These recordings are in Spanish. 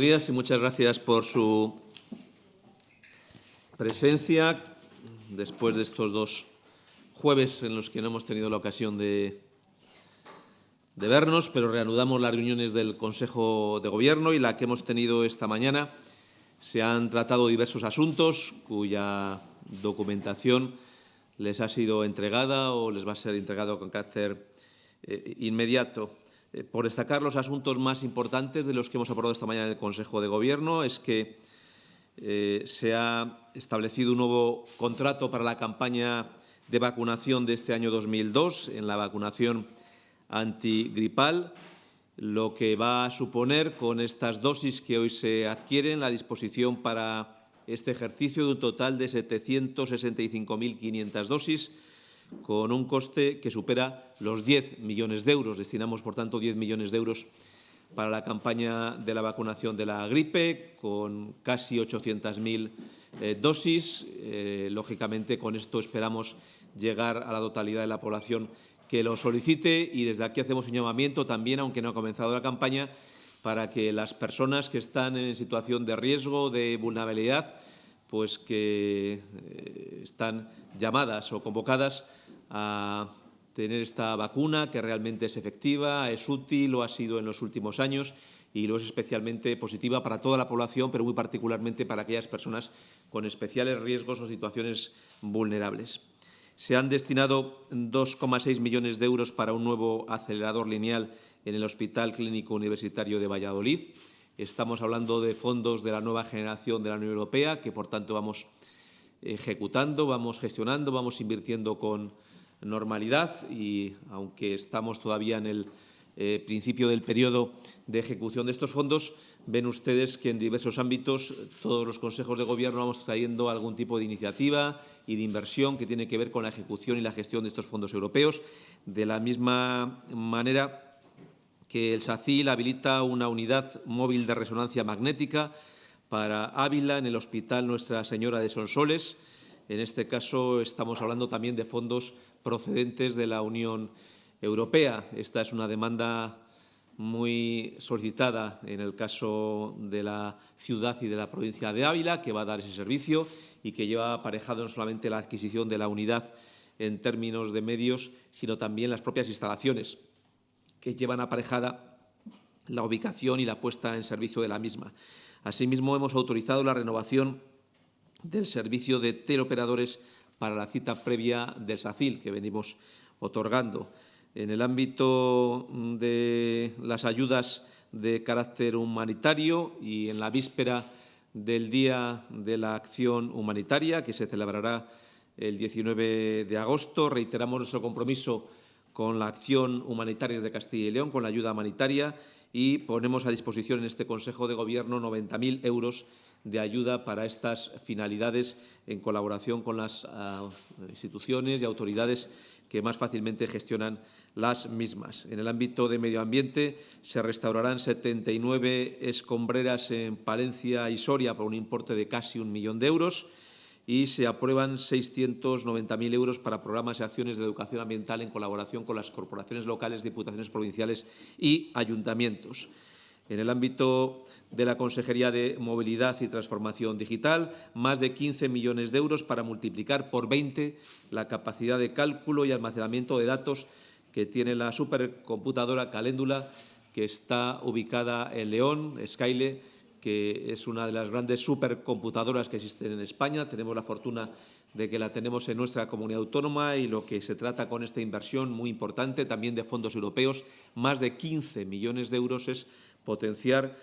días y muchas gracias por su presencia después de estos dos jueves en los que no hemos tenido la ocasión de, vernos, pero reanudamos las reuniones del Consejo de Gobierno y la que hemos tenido esta mañana. Se han tratado diversos asuntos cuya documentación les ha sido entregada o les va a ser entregado con carácter eh, inmediato. Eh, por destacar los asuntos más importantes de los que hemos abordado esta mañana en el Consejo de Gobierno, es que eh, se ha establecido un nuevo contrato para la campaña de vacunación de este año 2002 en la vacunación antigripal, lo que va a suponer con estas dosis que hoy se adquieren la disposición para este ejercicio de un total de 765.500 dosis, con un coste que supera los 10 millones de euros. Destinamos, por tanto, 10 millones de euros para la campaña de la vacunación de la gripe, con casi 800.000 eh, dosis. Eh, lógicamente, con esto esperamos llegar a la totalidad de la población que lo solicite y desde aquí hacemos un llamamiento también, aunque no ha comenzado la campaña, para que las personas que están en situación de riesgo, de vulnerabilidad, pues que eh, están llamadas o convocadas a tener esta vacuna que realmente es efectiva, es útil, lo ha sido en los últimos años y lo es especialmente positiva para toda la población, pero muy particularmente para aquellas personas con especiales riesgos o situaciones vulnerables. Se han destinado 2,6 millones de euros para un nuevo acelerador lineal en el Hospital Clínico Universitario de Valladolid. Estamos hablando de fondos de la nueva generación de la Unión Europea, que por tanto vamos ejecutando, vamos gestionando, vamos invirtiendo con normalidad y, aunque estamos todavía en el eh, principio del periodo de ejecución de estos fondos, ven ustedes que en diversos ámbitos todos los consejos de gobierno vamos trayendo algún tipo de iniciativa y de inversión que tiene que ver con la ejecución y la gestión de estos fondos europeos. De la misma manera que el SACIL habilita una unidad móvil de resonancia magnética para Ávila en el Hospital Nuestra Señora de Sonsoles. En este caso estamos hablando también de fondos procedentes de la Unión Europea. Esta es una demanda muy solicitada en el caso de la ciudad y de la provincia de Ávila, que va a dar ese servicio y que lleva aparejado no solamente la adquisición de la unidad en términos de medios, sino también las propias instalaciones, que llevan aparejada la ubicación y la puesta en servicio de la misma. Asimismo, hemos autorizado la renovación del servicio de teleoperadores para la cita previa del SACIL que venimos otorgando. En el ámbito de las ayudas de carácter humanitario y en la víspera del Día de la Acción Humanitaria, que se celebrará el 19 de agosto, reiteramos nuestro compromiso con la acción humanitaria de Castilla y León, con la ayuda humanitaria, y ponemos a disposición en este Consejo de Gobierno 90.000 euros de ayuda para estas finalidades en colaboración con las uh, instituciones y autoridades que más fácilmente gestionan las mismas. En el ámbito de medio ambiente se restaurarán 79 escombreras en Palencia y Soria por un importe de casi un millón de euros y se aprueban 690.000 euros para programas y acciones de educación ambiental en colaboración con las corporaciones locales, diputaciones provinciales y ayuntamientos. En el ámbito de la Consejería de Movilidad y Transformación Digital, más de 15 millones de euros para multiplicar por 20 la capacidad de cálculo y almacenamiento de datos que tiene la supercomputadora Caléndula, que está ubicada en León, Skyle, que es una de las grandes supercomputadoras que existen en España. Tenemos la fortuna de que la tenemos en nuestra comunidad autónoma y lo que se trata con esta inversión muy importante, también de fondos europeos, más de 15 millones de euros, es potenciar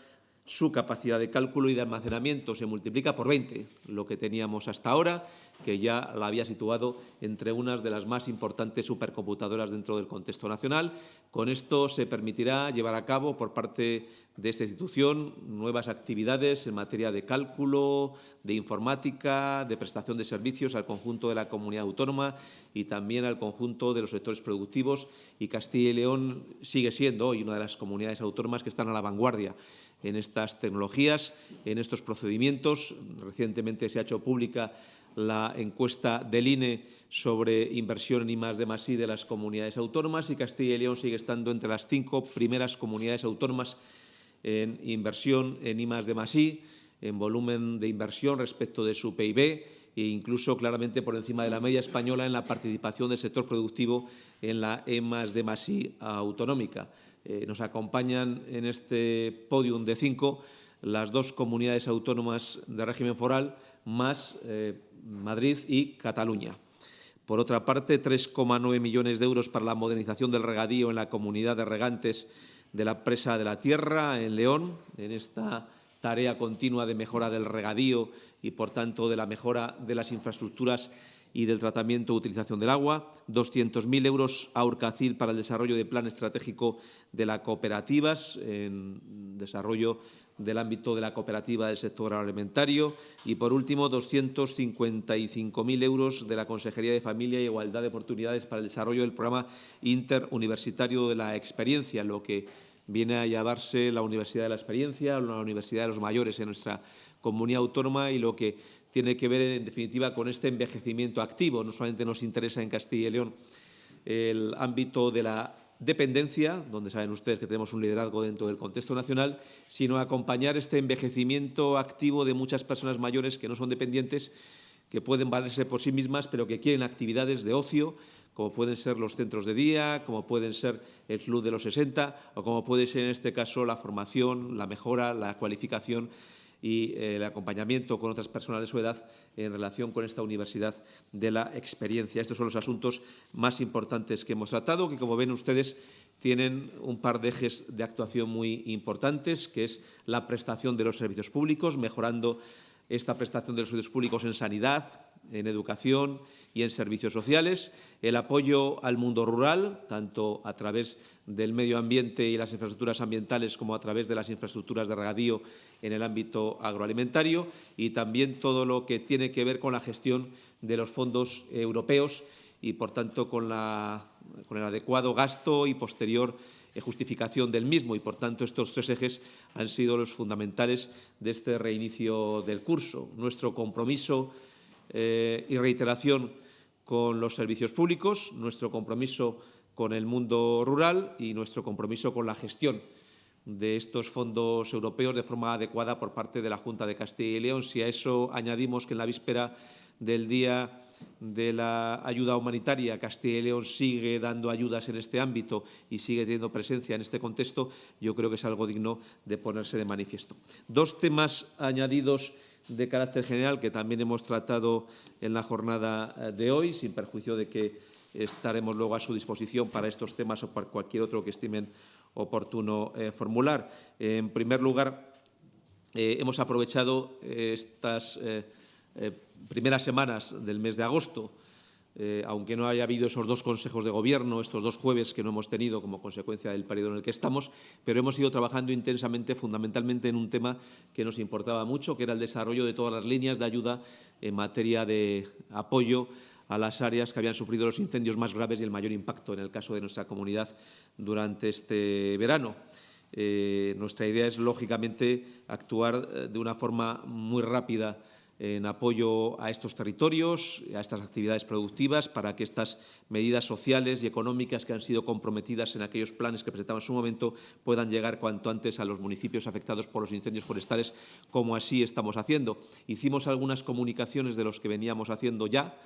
su capacidad de cálculo y de almacenamiento. Se multiplica por 20 lo que teníamos hasta ahora, que ya la había situado entre unas de las más importantes supercomputadoras dentro del contexto nacional. Con esto se permitirá llevar a cabo por parte de esta institución nuevas actividades en materia de cálculo, de informática, de prestación de servicios al conjunto de la comunidad autónoma y también al conjunto de los sectores productivos. Y Castilla y León sigue siendo hoy una de las comunidades autónomas que están a la vanguardia en estas tecnologías, en estos procedimientos. Recientemente se ha hecho pública la encuesta del INE sobre inversión en I+, de I de las comunidades autónomas y Castilla y León sigue estando entre las cinco primeras comunidades autónomas en inversión en I de I, en volumen de inversión respecto de su PIB e incluso claramente por encima de la media española en la participación del sector productivo en la E I autonómica. Eh, nos acompañan en este podium de cinco las dos comunidades autónomas de régimen foral, más eh, Madrid y Cataluña. Por otra parte, 3,9 millones de euros para la modernización del regadío en la comunidad de regantes de la presa de la Tierra, en León, en esta tarea continua de mejora del regadío y, por tanto, de la mejora de las infraestructuras y del tratamiento e utilización del agua, 200.000 euros a Urcacil para el desarrollo del plan estratégico de las cooperativas, en desarrollo del ámbito de la cooperativa del sector agroalimentario. Y, por último, 255.000 euros de la Consejería de Familia y Igualdad de Oportunidades para el desarrollo del programa interuniversitario de la experiencia, lo que viene a llamarse la Universidad de la Experiencia, la Universidad de los Mayores en nuestra comunidad autónoma y lo que tiene que ver, en definitiva, con este envejecimiento activo. No solamente nos interesa en Castilla y León el ámbito de la dependencia, donde saben ustedes que tenemos un liderazgo dentro del contexto nacional, sino acompañar este envejecimiento activo de muchas personas mayores que no son dependientes, que pueden valerse por sí mismas, pero que quieren actividades de ocio, como pueden ser los centros de día, como pueden ser el club de los 60 o como puede ser en este caso la formación, la mejora, la cualificación y eh, el acompañamiento con otras personas de su edad en relación con esta Universidad de la Experiencia. Estos son los asuntos más importantes que hemos tratado, que, como ven ustedes, tienen un par de ejes de actuación muy importantes, que es la prestación de los servicios públicos, mejorando esta prestación de los servicios públicos en sanidad, en educación y en servicios sociales, el apoyo al mundo rural, tanto a través del medio ambiente y las infraestructuras ambientales como a través de las infraestructuras de regadío en el ámbito agroalimentario y también todo lo que tiene que ver con la gestión de los fondos europeos y, por tanto, con, con el adecuado gasto y posterior eh, justificación del mismo. Y, por tanto, estos tres ejes han sido los fundamentales de este reinicio del curso. Nuestro compromiso eh, y reiteración con los servicios públicos, nuestro compromiso con el mundo rural y nuestro compromiso con la gestión de estos fondos europeos de forma adecuada por parte de la Junta de Castilla y León. Si a eso añadimos que en la víspera del Día de la Ayuda Humanitaria, Castilla y León sigue dando ayudas en este ámbito y sigue teniendo presencia en este contexto, yo creo que es algo digno de ponerse de manifiesto. Dos temas añadidos de carácter general que también hemos tratado en la jornada eh, de hoy, sin perjuicio de que estaremos luego a su disposición para estos temas o para cualquier otro que estimen oportuno eh, formular. En primer lugar, eh, hemos aprovechado estas primeras semanas del mes de agosto eh, aunque no haya habido esos dos consejos de gobierno, estos dos jueves que no hemos tenido como consecuencia del periodo en el que estamos, pero hemos ido trabajando intensamente, fundamentalmente en un tema que nos importaba mucho, que era el desarrollo de todas las líneas de ayuda en materia de apoyo a las áreas que habían sufrido los incendios más graves y el mayor impacto en el caso de nuestra comunidad durante este verano. Eh, nuestra idea es, lógicamente, actuar eh, de una forma muy rápida en apoyo a estos territorios, a estas actividades productivas, para que estas medidas sociales y económicas que han sido comprometidas en aquellos planes que presentamos en su momento puedan llegar cuanto antes a los municipios afectados por los incendios forestales, como así estamos haciendo. Hicimos algunas comunicaciones de los que veníamos haciendo ya,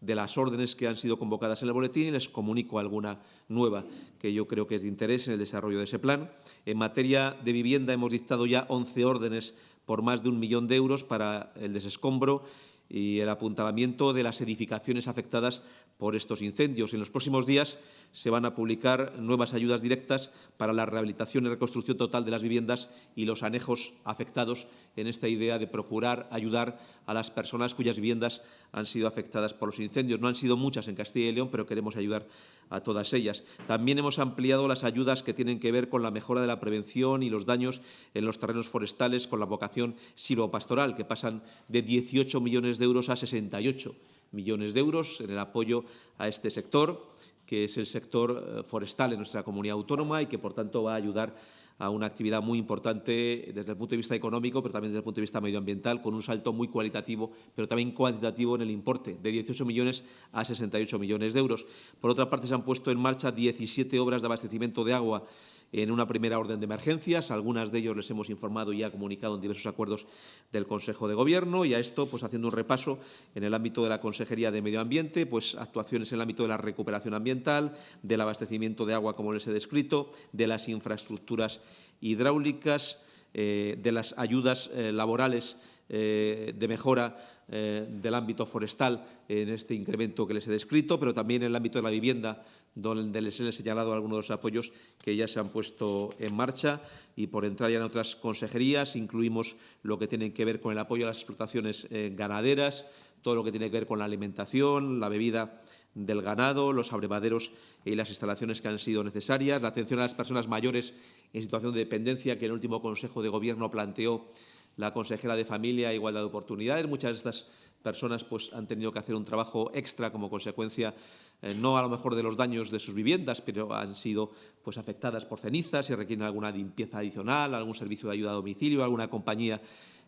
de las órdenes que han sido convocadas en el boletín y les comunico alguna nueva que yo creo que es de interés en el desarrollo de ese plan. En materia de vivienda hemos dictado ya 11 órdenes por más de un millón de euros para el desescombro y el apuntalamiento de las edificaciones afectadas por estos incendios. En los próximos días se van a publicar nuevas ayudas directas para la rehabilitación y reconstrucción total de las viviendas y los anejos afectados en esta idea de procurar ayudar a las personas cuyas viviendas han sido afectadas por los incendios. No han sido muchas en Castilla y León, pero queremos ayudar a todas ellas. También hemos ampliado las ayudas que tienen que ver con la mejora de la prevención y los daños en los terrenos forestales con la vocación silvopastoral, que pasan de 18 millones de euros a 68 millones de euros en el apoyo a este sector que es el sector eh, forestal en nuestra comunidad autónoma y que, por tanto, va a ayudar a una actividad muy importante desde el punto de vista económico, pero también desde el punto de vista medioambiental, con un salto muy cualitativo, pero también cuantitativo en el importe, de 18 millones a 68 millones de euros. Por otra parte, se han puesto en marcha 17 obras de abastecimiento de agua en una primera orden de emergencias. Algunas de ellos les hemos informado y ha comunicado en diversos acuerdos del Consejo de Gobierno. Y a esto, pues haciendo un repaso en el ámbito de la Consejería de Medio Ambiente, pues actuaciones en el ámbito de la recuperación ambiental, del abastecimiento de agua, como les he descrito, de las infraestructuras hidráulicas, eh, de las ayudas eh, laborales eh, de mejora del ámbito forestal en este incremento que les he descrito, pero también en el ámbito de la vivienda, donde les he señalado algunos de los apoyos que ya se han puesto en marcha. Y por entrar ya en otras consejerías, incluimos lo que tiene que ver con el apoyo a las explotaciones ganaderas, todo lo que tiene que ver con la alimentación, la bebida del ganado, los abrevaderos y las instalaciones que han sido necesarias, la atención a las personas mayores en situación de dependencia que el último Consejo de Gobierno planteó la consejera de Familia e Igualdad de Oportunidades. Muchas de estas personas pues, han tenido que hacer un trabajo extra como consecuencia, eh, no a lo mejor de los daños de sus viviendas, pero han sido pues, afectadas por cenizas y requieren alguna limpieza adicional, algún servicio de ayuda a domicilio, alguna compañía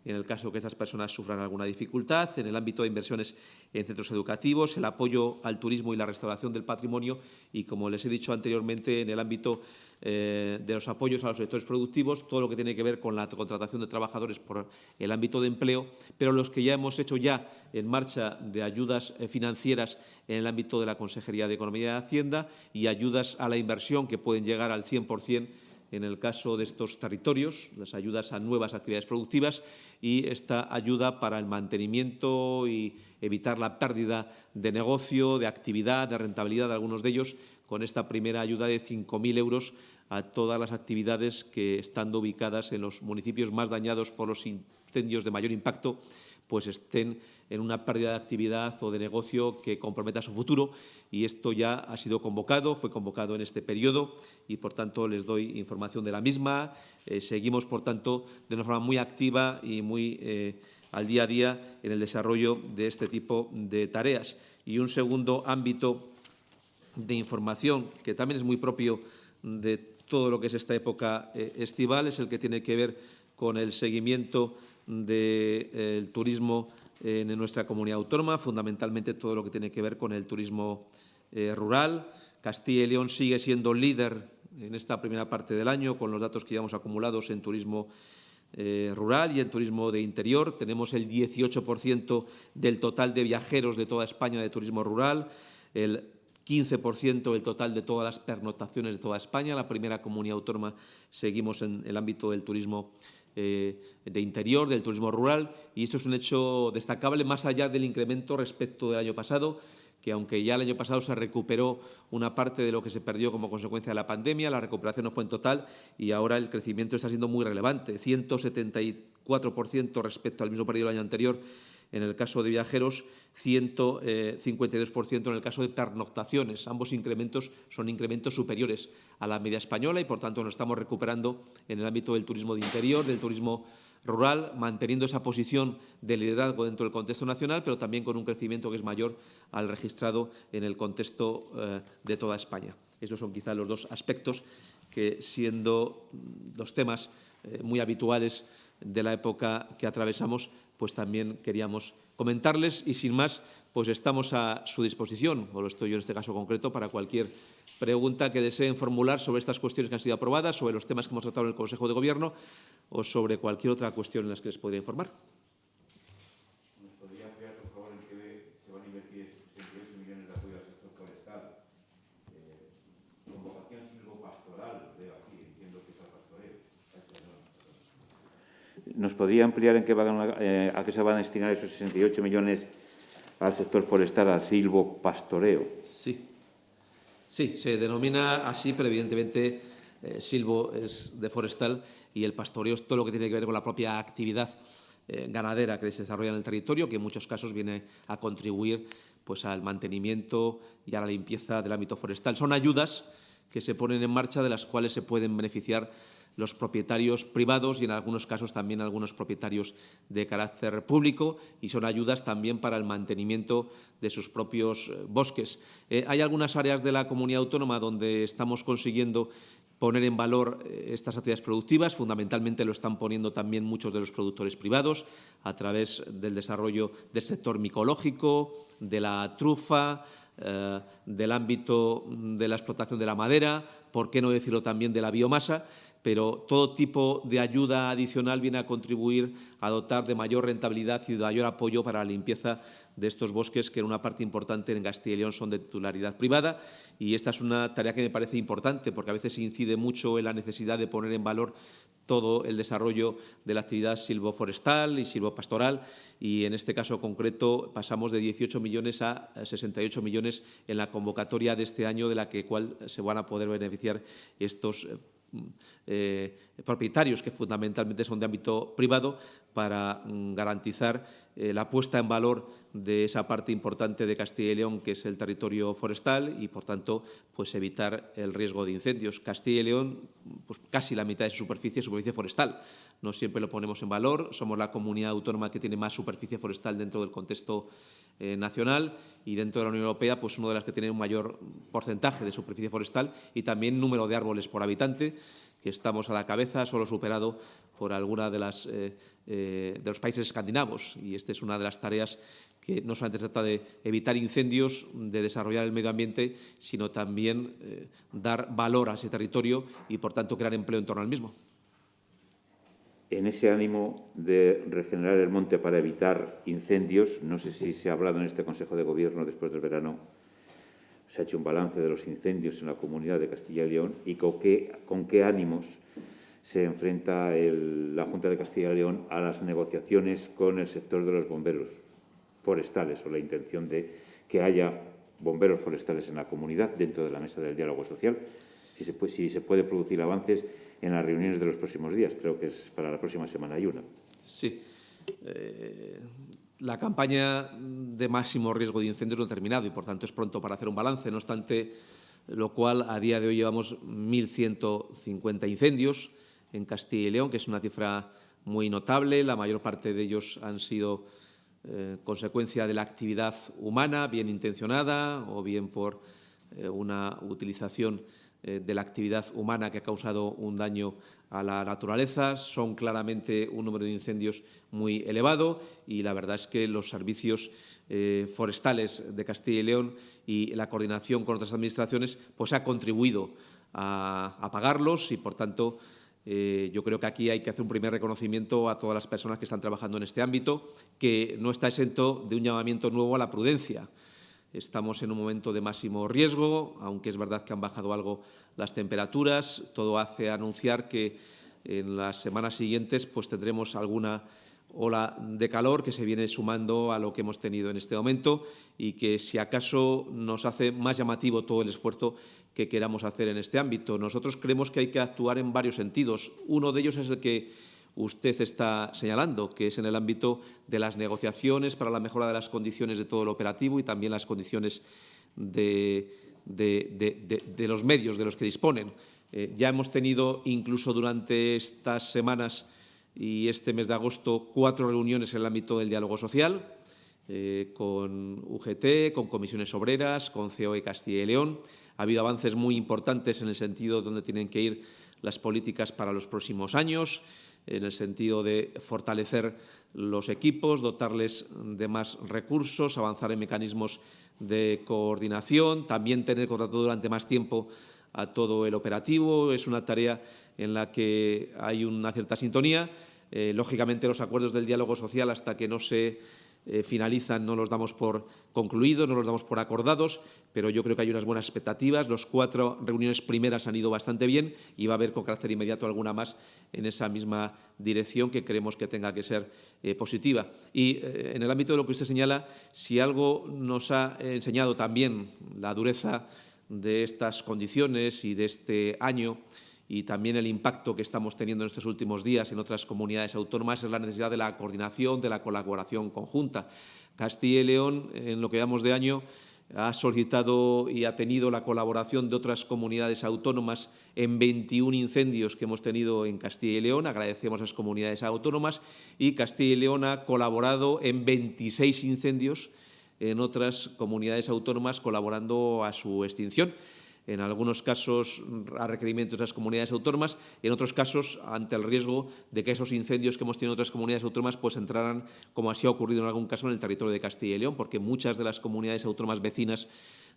en el caso de que estas personas sufran alguna dificultad, en el ámbito de inversiones en centros educativos, el apoyo al turismo y la restauración del patrimonio y, como les he dicho anteriormente, en el ámbito eh, de los apoyos a los sectores productivos, todo lo que tiene que ver con la contratación de trabajadores por el ámbito de empleo, pero los que ya hemos hecho ya en marcha de ayudas eh, financieras en el ámbito de la Consejería de Economía y Hacienda y ayudas a la inversión que pueden llegar al 100 en el caso de estos territorios, las ayudas a nuevas actividades productivas y esta ayuda para el mantenimiento y evitar la pérdida de negocio, de actividad, de rentabilidad de algunos de ellos, con esta primera ayuda de 5.000 euros a todas las actividades que, estando ubicadas en los municipios más dañados por los incendios de mayor impacto, pues estén en una pérdida de actividad o de negocio que comprometa su futuro. Y esto ya ha sido convocado, fue convocado en este periodo y, por tanto, les doy información de la misma. Eh, seguimos, por tanto, de una forma muy activa y muy eh, al día a día en el desarrollo de este tipo de tareas. Y un segundo ámbito de información que también es muy propio de todo lo que es esta época eh, estival es el que tiene que ver con el seguimiento del turismo en nuestra comunidad autónoma, fundamentalmente todo lo que tiene que ver con el turismo eh, rural. Castilla y León sigue siendo líder en esta primera parte del año con los datos que llevamos acumulados en turismo eh, rural y en turismo de interior. Tenemos el 18% del total de viajeros de toda España de turismo rural, el 15% del total de todas las pernotaciones de toda España. La primera comunidad autónoma seguimos en el ámbito del turismo eh, de interior, del turismo rural, y esto es un hecho destacable más allá del incremento respecto del año pasado, que aunque ya el año pasado se recuperó una parte de lo que se perdió como consecuencia de la pandemia, la recuperación no fue en total y ahora el crecimiento está siendo muy relevante, 174% respecto al mismo periodo del año anterior en el caso de viajeros, 152% eh, en el caso de pernoctaciones. Ambos incrementos son incrementos superiores a la media española y, por tanto, nos estamos recuperando en el ámbito del turismo de interior, del turismo rural, manteniendo esa posición de liderazgo dentro del contexto nacional, pero también con un crecimiento que es mayor al registrado en el contexto eh, de toda España. Esos son quizá los dos aspectos que, siendo los temas eh, muy habituales de la época que atravesamos, pues también queríamos comentarles y sin más, pues estamos a su disposición, o lo estoy yo en este caso concreto, para cualquier pregunta que deseen formular sobre estas cuestiones que han sido aprobadas, sobre los temas que hemos tratado en el Consejo de Gobierno o sobre cualquier otra cuestión en las que les podría informar. ¿Nos podría ampliar en qué eh, a qué se van a destinar esos 68 millones al sector forestal, al silvopastoreo? Sí. Sí, se denomina así, pero evidentemente eh, silvo es de forestal y el pastoreo es todo lo que tiene que ver con la propia actividad eh, ganadera que se desarrolla en el territorio, que en muchos casos viene a contribuir pues, al mantenimiento y a la limpieza del ámbito forestal. Son ayudas que se ponen en marcha de las cuales se pueden beneficiar los propietarios privados y en algunos casos también algunos propietarios de carácter público y son ayudas también para el mantenimiento de sus propios eh, bosques. Eh, hay algunas áreas de la comunidad autónoma donde estamos consiguiendo poner en valor eh, estas actividades productivas. Fundamentalmente lo están poniendo también muchos de los productores privados a través del desarrollo del sector micológico, de la trufa, del ámbito de la explotación de la madera, por qué no decirlo también de la biomasa, pero todo tipo de ayuda adicional viene a contribuir a dotar de mayor rentabilidad y de mayor apoyo para la limpieza de estos bosques, que en una parte importante en Castilla y León son de titularidad privada. Y esta es una tarea que me parece importante, porque a veces incide mucho en la necesidad de poner en valor todo el desarrollo de la actividad silvoforestal y silvopastoral y en este caso concreto pasamos de 18 millones a 68 millones en la convocatoria de este año de la que cual se van a poder beneficiar estos eh, propietarios que fundamentalmente son de ámbito privado para mm, garantizar eh, la puesta en valor de esa parte importante de Castilla y León, que es el territorio forestal, y, por tanto, pues evitar el riesgo de incendios. Castilla y León, pues casi la mitad de su superficie es superficie forestal. No siempre lo ponemos en valor. Somos la comunidad autónoma que tiene más superficie forestal dentro del contexto eh, nacional y dentro de la Unión Europea, pues una de las que tiene un mayor porcentaje de superficie forestal y también número de árboles por habitante que estamos a la cabeza, solo superado por alguna de, eh, eh, los países escandinavos. Y esta es una de las tareas que no solamente trata de evitar incendios, de desarrollar el medio ambiente, sino también dar valor a ese territorio y, por tanto, crear empleo en torno al mismo. En ese ánimo de regenerar el monte para evitar incendios, no sé si se ha hablado en este Consejo de Gobierno después del verano se ha hecho un balance de los incendios en la comunidad de Castilla y León y con qué, ánimos se enfrenta la Junta de Castilla y León a las negociaciones con el sector de los bomberos forestales o la intención de que haya bomberos forestales en la comunidad dentro de la mesa del diálogo social, si se si se puede producir avances en las reuniones de los próximos días. Creo que es para la próxima semana hay una. Sí. Eh, la campaña de máximo riesgo de incendios no ha terminado y, por tanto, es pronto para hacer un balance. No obstante, lo cual, a día de hoy llevamos 1.150 incendios en Castilla y León, que es una cifra muy notable. La mayor parte de ellos han sido eh, consecuencia de la actividad humana, bien intencionada o bien por eh, una utilización de la actividad humana que ha causado un daño a la naturaleza. Son claramente un número de incendios muy elevado y la verdad es que los servicios eh, forestales de Castilla y León y la coordinación con otras administraciones pues ha contribuido a apagarlos y, por tanto, eh, yo creo que aquí hay que hacer un primer reconocimiento a todas las personas que están trabajando en este ámbito, que no está exento de un llamamiento nuevo a la prudencia. Estamos en un momento de máximo riesgo, aunque es verdad que han bajado algo las temperaturas. Todo hace anunciar que en las semanas siguientes pues, tendremos alguna ola de calor que se viene sumando a lo que hemos tenido en este momento y que, si acaso, nos hace más llamativo todo el esfuerzo que queramos hacer en este ámbito. Nosotros creemos que hay que actuar en varios sentidos. Uno de ellos es el que usted está señalando, que es en el ámbito de las negociaciones para la mejora de las condiciones de todo el operativo y también las condiciones de, los medios de los que disponen. Eh, ya hemos tenido, incluso durante estas semanas y este mes de agosto, cuatro reuniones en el ámbito del diálogo social, eh, con UGT, con comisiones obreras, con COE Castilla y León. Ha habido avances muy importantes en el sentido de tienen que ir las políticas para los próximos años en el sentido de fortalecer los equipos, dotarles de más recursos, avanzar en mecanismos de coordinación, también tener contratado durante más tiempo a todo el operativo. Es una tarea en la que hay una cierta sintonía. Eh, lógicamente, los acuerdos del diálogo social, hasta que no se eh, finalizan, no los damos por concluidos, no los damos por acordados, pero yo creo que hay unas buenas expectativas. Los cuatro reuniones primeras han ido bastante bien y va a haber con carácter inmediato alguna más en esa misma dirección que creemos que tenga que ser eh, positiva. Y eh, en el ámbito de lo que usted señala, si algo nos ha enseñado también la dureza de estas condiciones y de este año, y también el impacto que estamos teniendo en estos últimos días en otras comunidades autónomas es la necesidad de la coordinación, de la colaboración conjunta. Castilla y León, en lo que llamamos de año, ha solicitado y ha tenido la colaboración de otras comunidades autónomas en 21 incendios que hemos tenido en Castilla y León. Agradecemos a las comunidades autónomas y Castilla y León ha colaborado en 26 incendios en otras comunidades autónomas colaborando a su extinción en algunos casos a requerimientos de las comunidades autónomas, y en otros casos ante el riesgo de que esos incendios que hemos tenido en otras comunidades autónomas pues entraran, como así ha ocurrido en algún caso, en el territorio de Castilla y León, porque muchas de las comunidades autónomas vecinas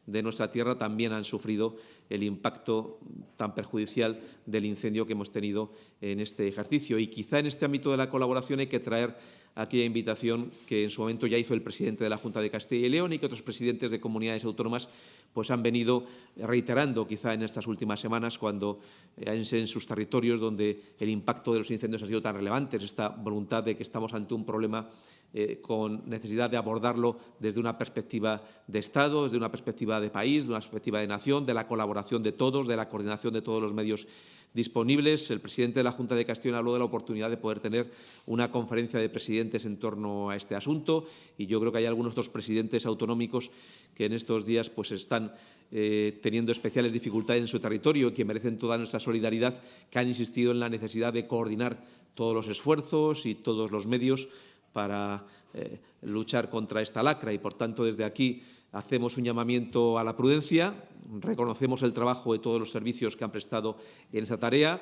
de nuestra tierra también han sufrido el impacto tan perjudicial del incendio que hemos tenido en este ejercicio. Y quizá en este ámbito de la colaboración hay que traer aquella invitación que en su momento ya hizo el presidente de la Junta de Castilla y León y que otros presidentes de comunidades autónomas pues han venido reiterando quizá en estas últimas semanas cuando eh, en sus territorios donde el impacto de los incendios ha sido tan relevante, esta voluntad de que estamos ante un problema eh, con necesidad de abordarlo desde una perspectiva de Estado, desde una perspectiva de país, de una perspectiva de nación, de la colaboración de todos, de la coordinación de todos los medios disponibles. El presidente de la Junta de Castilla habló de la oportunidad de poder tener una conferencia de presidentes en torno a este asunto y yo creo que hay algunos otros presidentes autonómicos que en estos días pues, están eh, teniendo especiales dificultades en su territorio y que merecen toda nuestra solidaridad, que han insistido en la necesidad de coordinar todos los esfuerzos y todos los medios para eh, luchar contra esta lacra. Y, por tanto, desde aquí hacemos un llamamiento a la prudencia, reconocemos el trabajo de todos los servicios que han prestado en esta tarea,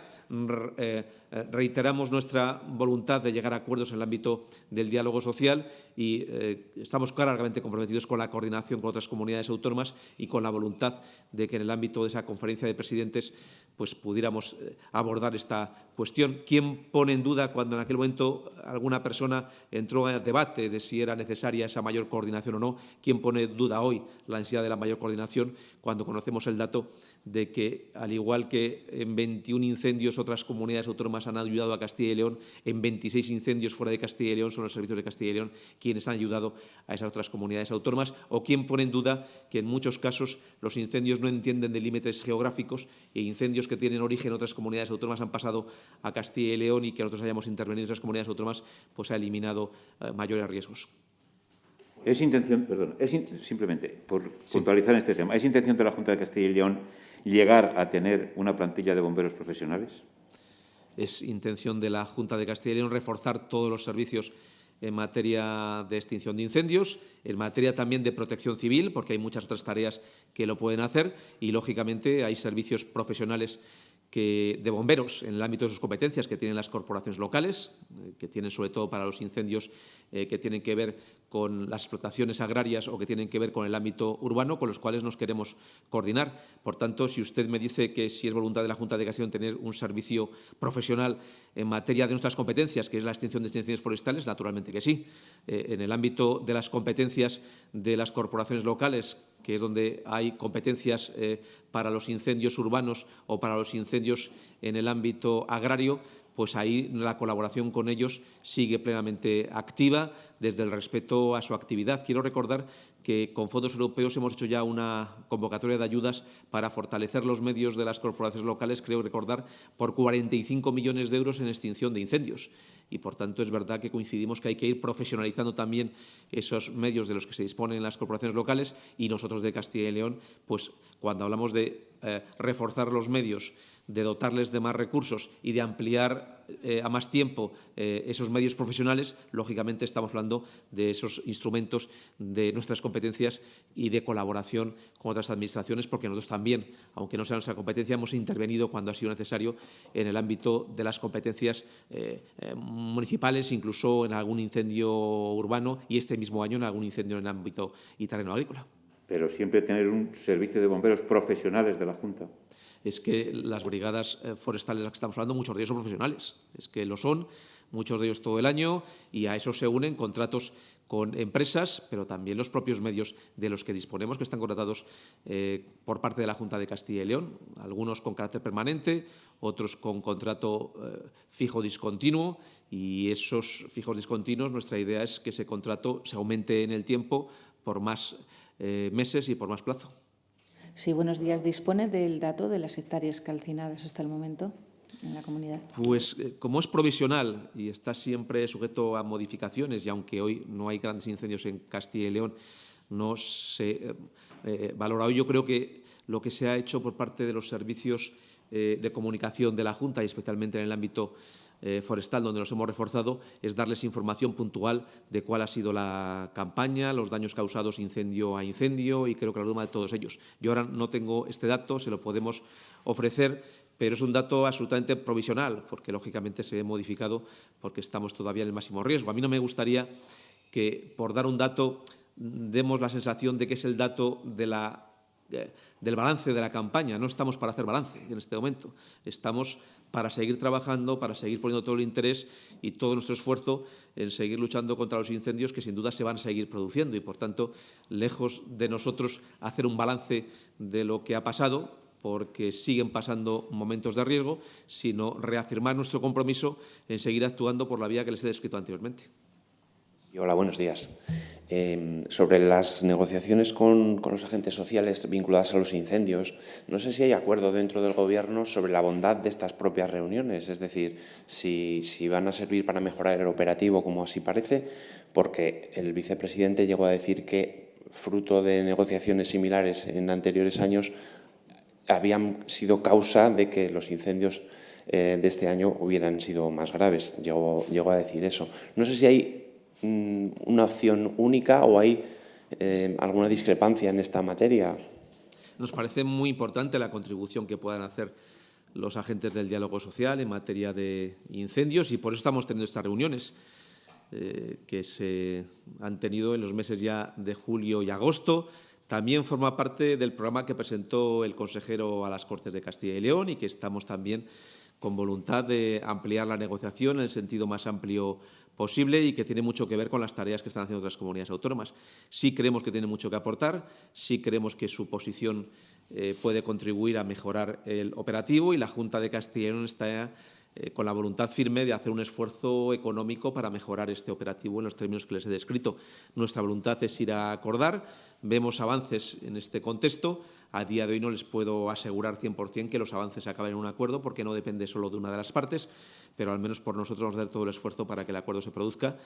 eh, eh, reiteramos nuestra voluntad de llegar a acuerdos en el ámbito del diálogo social y estamos claramente comprometidos con la coordinación con otras comunidades autónomas y con la voluntad de que en el ámbito de esa conferencia de presidentes pues pudiéramos eh, abordar esta cuestión. ¿Quién pone en duda cuando en aquel momento alguna persona entró en el debate de si era necesaria esa mayor coordinación o no? ¿Quién pone en duda hoy la ansiedad de la mayor coordinación cuando conocemos el dato de que, al igual que en 21 incendios otras comunidades autónomas han ayudado a Castilla y León, en 26 incendios fuera de Castilla y León son los servicios de Castilla y León quienes han ayudado a esas otras comunidades autónomas? ¿O quién pone en duda que en muchos casos los incendios no entienden de límites geográficos e incendios que tienen origen en otras comunidades autónomas han pasado a Castilla y León y que nosotros hayamos intervenido en esas comunidades autónomas, pues ha eliminado eh, mayores riesgos. Es intención, perdón, es simplemente por puntualizar este tema, ¿es intención de la Junta de Castilla y León llegar a tener una plantilla de bomberos profesionales? Es intención de la Junta de Castilla y León reforzar todos los servicios en materia de extinción de incendios, en materia también de protección civil, porque hay muchas otras tareas que lo pueden hacer y, lógicamente, hay servicios profesionales de bomberos en el ámbito de sus competencias que tienen las corporaciones locales, eh, que tienen sobre todo para los incendios eh, que tienen que ver con las explotaciones agrarias o que tienen que ver con el ámbito urbano, con los cuales nos queremos coordinar. Por tanto, si usted me dice que si es voluntad de la Junta de Castellón tener un servicio profesional en materia de nuestras competencias, que es la extinción de extinciones forestales, naturalmente que sí. Eh, en el ámbito de las competencias de las corporaciones locales, que es donde hay competencias eh, para los incendios urbanos o para los incendios en el ámbito agrario, pues ahí la colaboración con ellos sigue plenamente activa desde el respeto a su actividad. Quiero recordar que con fondos europeos hemos hecho ya una convocatoria de ayudas para fortalecer los medios de las corporaciones locales, creo recordar, por 45 millones de euros en extinción de incendios y, por tanto, es verdad que coincidimos que hay que ir profesionalizando también esos medios de los que se disponen en las corporaciones locales y nosotros de Castilla y León, pues cuando hablamos de eh, reforzar los medios, de dotarles de más recursos y de ampliar eh, a más tiempo eh, esos medios profesionales, lógicamente estamos hablando de esos instrumentos de nuestras competencias y de colaboración con otras administraciones, porque nosotros también, aunque no sea nuestra competencia, hemos intervenido cuando ha sido necesario en el ámbito de las competencias municipales, incluso en algún incendio urbano y este mismo año en algún incendio en el ámbito y terreno agrícola. Pero siempre tener un servicio de bomberos profesionales de la Junta. Es que las brigadas eh, forestales de las que estamos hablando, muchos de ellos son profesionales. Es que lo son, muchos de ellos todo el año, y a eso se unen contratos con empresas, pero también los propios medios de los que disponemos, que están contratados eh, por parte de la Junta de Castilla y León, algunos con carácter permanente, otros con contrato eh, fijo discontinuo, y esos fijos discontinuos, nuestra idea es que ese contrato se aumente en el tiempo por más meses y por más plazo. Sí, buenos días. ¿Dispone del dato de las hectáreas calcinadas hasta el momento? en la comunidad? Pues eh, como es provisional y está siempre sujeto a modificaciones y aunque hoy no hay grandes incendios en Castilla y León, no se eh, eh valora hoy. Yo creo que lo que se ha hecho por parte de los servicios eh, de comunicación de la Junta y especialmente en el ámbito forestal, donde nos hemos reforzado, es darles información puntual de cuál ha sido la campaña, los daños causados incendio a incendio y creo que la suma de todos ellos. Yo ahora no tengo este dato, se lo podemos ofrecer, pero es un dato absolutamente provisional, porque lógicamente se ve modificado porque estamos todavía en el máximo riesgo. A mí no me gustaría que, por dar un dato, demos la sensación de que es el dato de la del balance de la campaña. No estamos para hacer balance en este momento. Estamos para seguir trabajando, para seguir poniendo todo el interés y todo nuestro esfuerzo en seguir luchando contra los incendios que sin duda se van a seguir produciendo. Y, por tanto, lejos de nosotros hacer un balance de lo que ha pasado, porque siguen pasando momentos de riesgo, sino reafirmar nuestro compromiso en seguir actuando por la vía que les he descrito anteriormente. Hola, buenos días. Eh, sobre las negociaciones con, los agentes sociales vinculadas a los incendios, no sé si hay acuerdo dentro del Gobierno sobre la bondad de estas propias reuniones, es decir, si, van a servir para mejorar el operativo, como así parece, porque el vicepresidente llegó a decir que, fruto de negociaciones similares en anteriores años, habían sido causa de que los incendios eh, de este año hubieran sido más graves. Llegó, llegó a decir eso. No sé si hay una opción única o hay eh, alguna discrepancia en esta materia? Nos parece muy importante la contribución que puedan hacer los agentes del diálogo social en materia de incendios y por eso estamos teniendo estas reuniones eh, que se han tenido en los meses ya de julio y agosto. También forma parte del programa que presentó el consejero a las Cortes de Castilla y León y que estamos también con voluntad de ampliar la negociación en el sentido más amplio posible y que tiene mucho que ver con las tareas que están haciendo otras comunidades autónomas. Sí creemos que tiene mucho que aportar, sí creemos que su posición eh, puede contribuir a mejorar el operativo y la Junta de Castilla está eh, con la voluntad firme de hacer un esfuerzo económico para mejorar este operativo en los términos que les he descrito. Nuestra voluntad es ir a acordar, vemos avances en este contexto. A día de hoy no les puedo asegurar 100% que los avances acaben en un acuerdo porque no depende solo de una de las partes, pero al menos por nosotros vamos a hacer todo el esfuerzo para que el acuerdo se produzca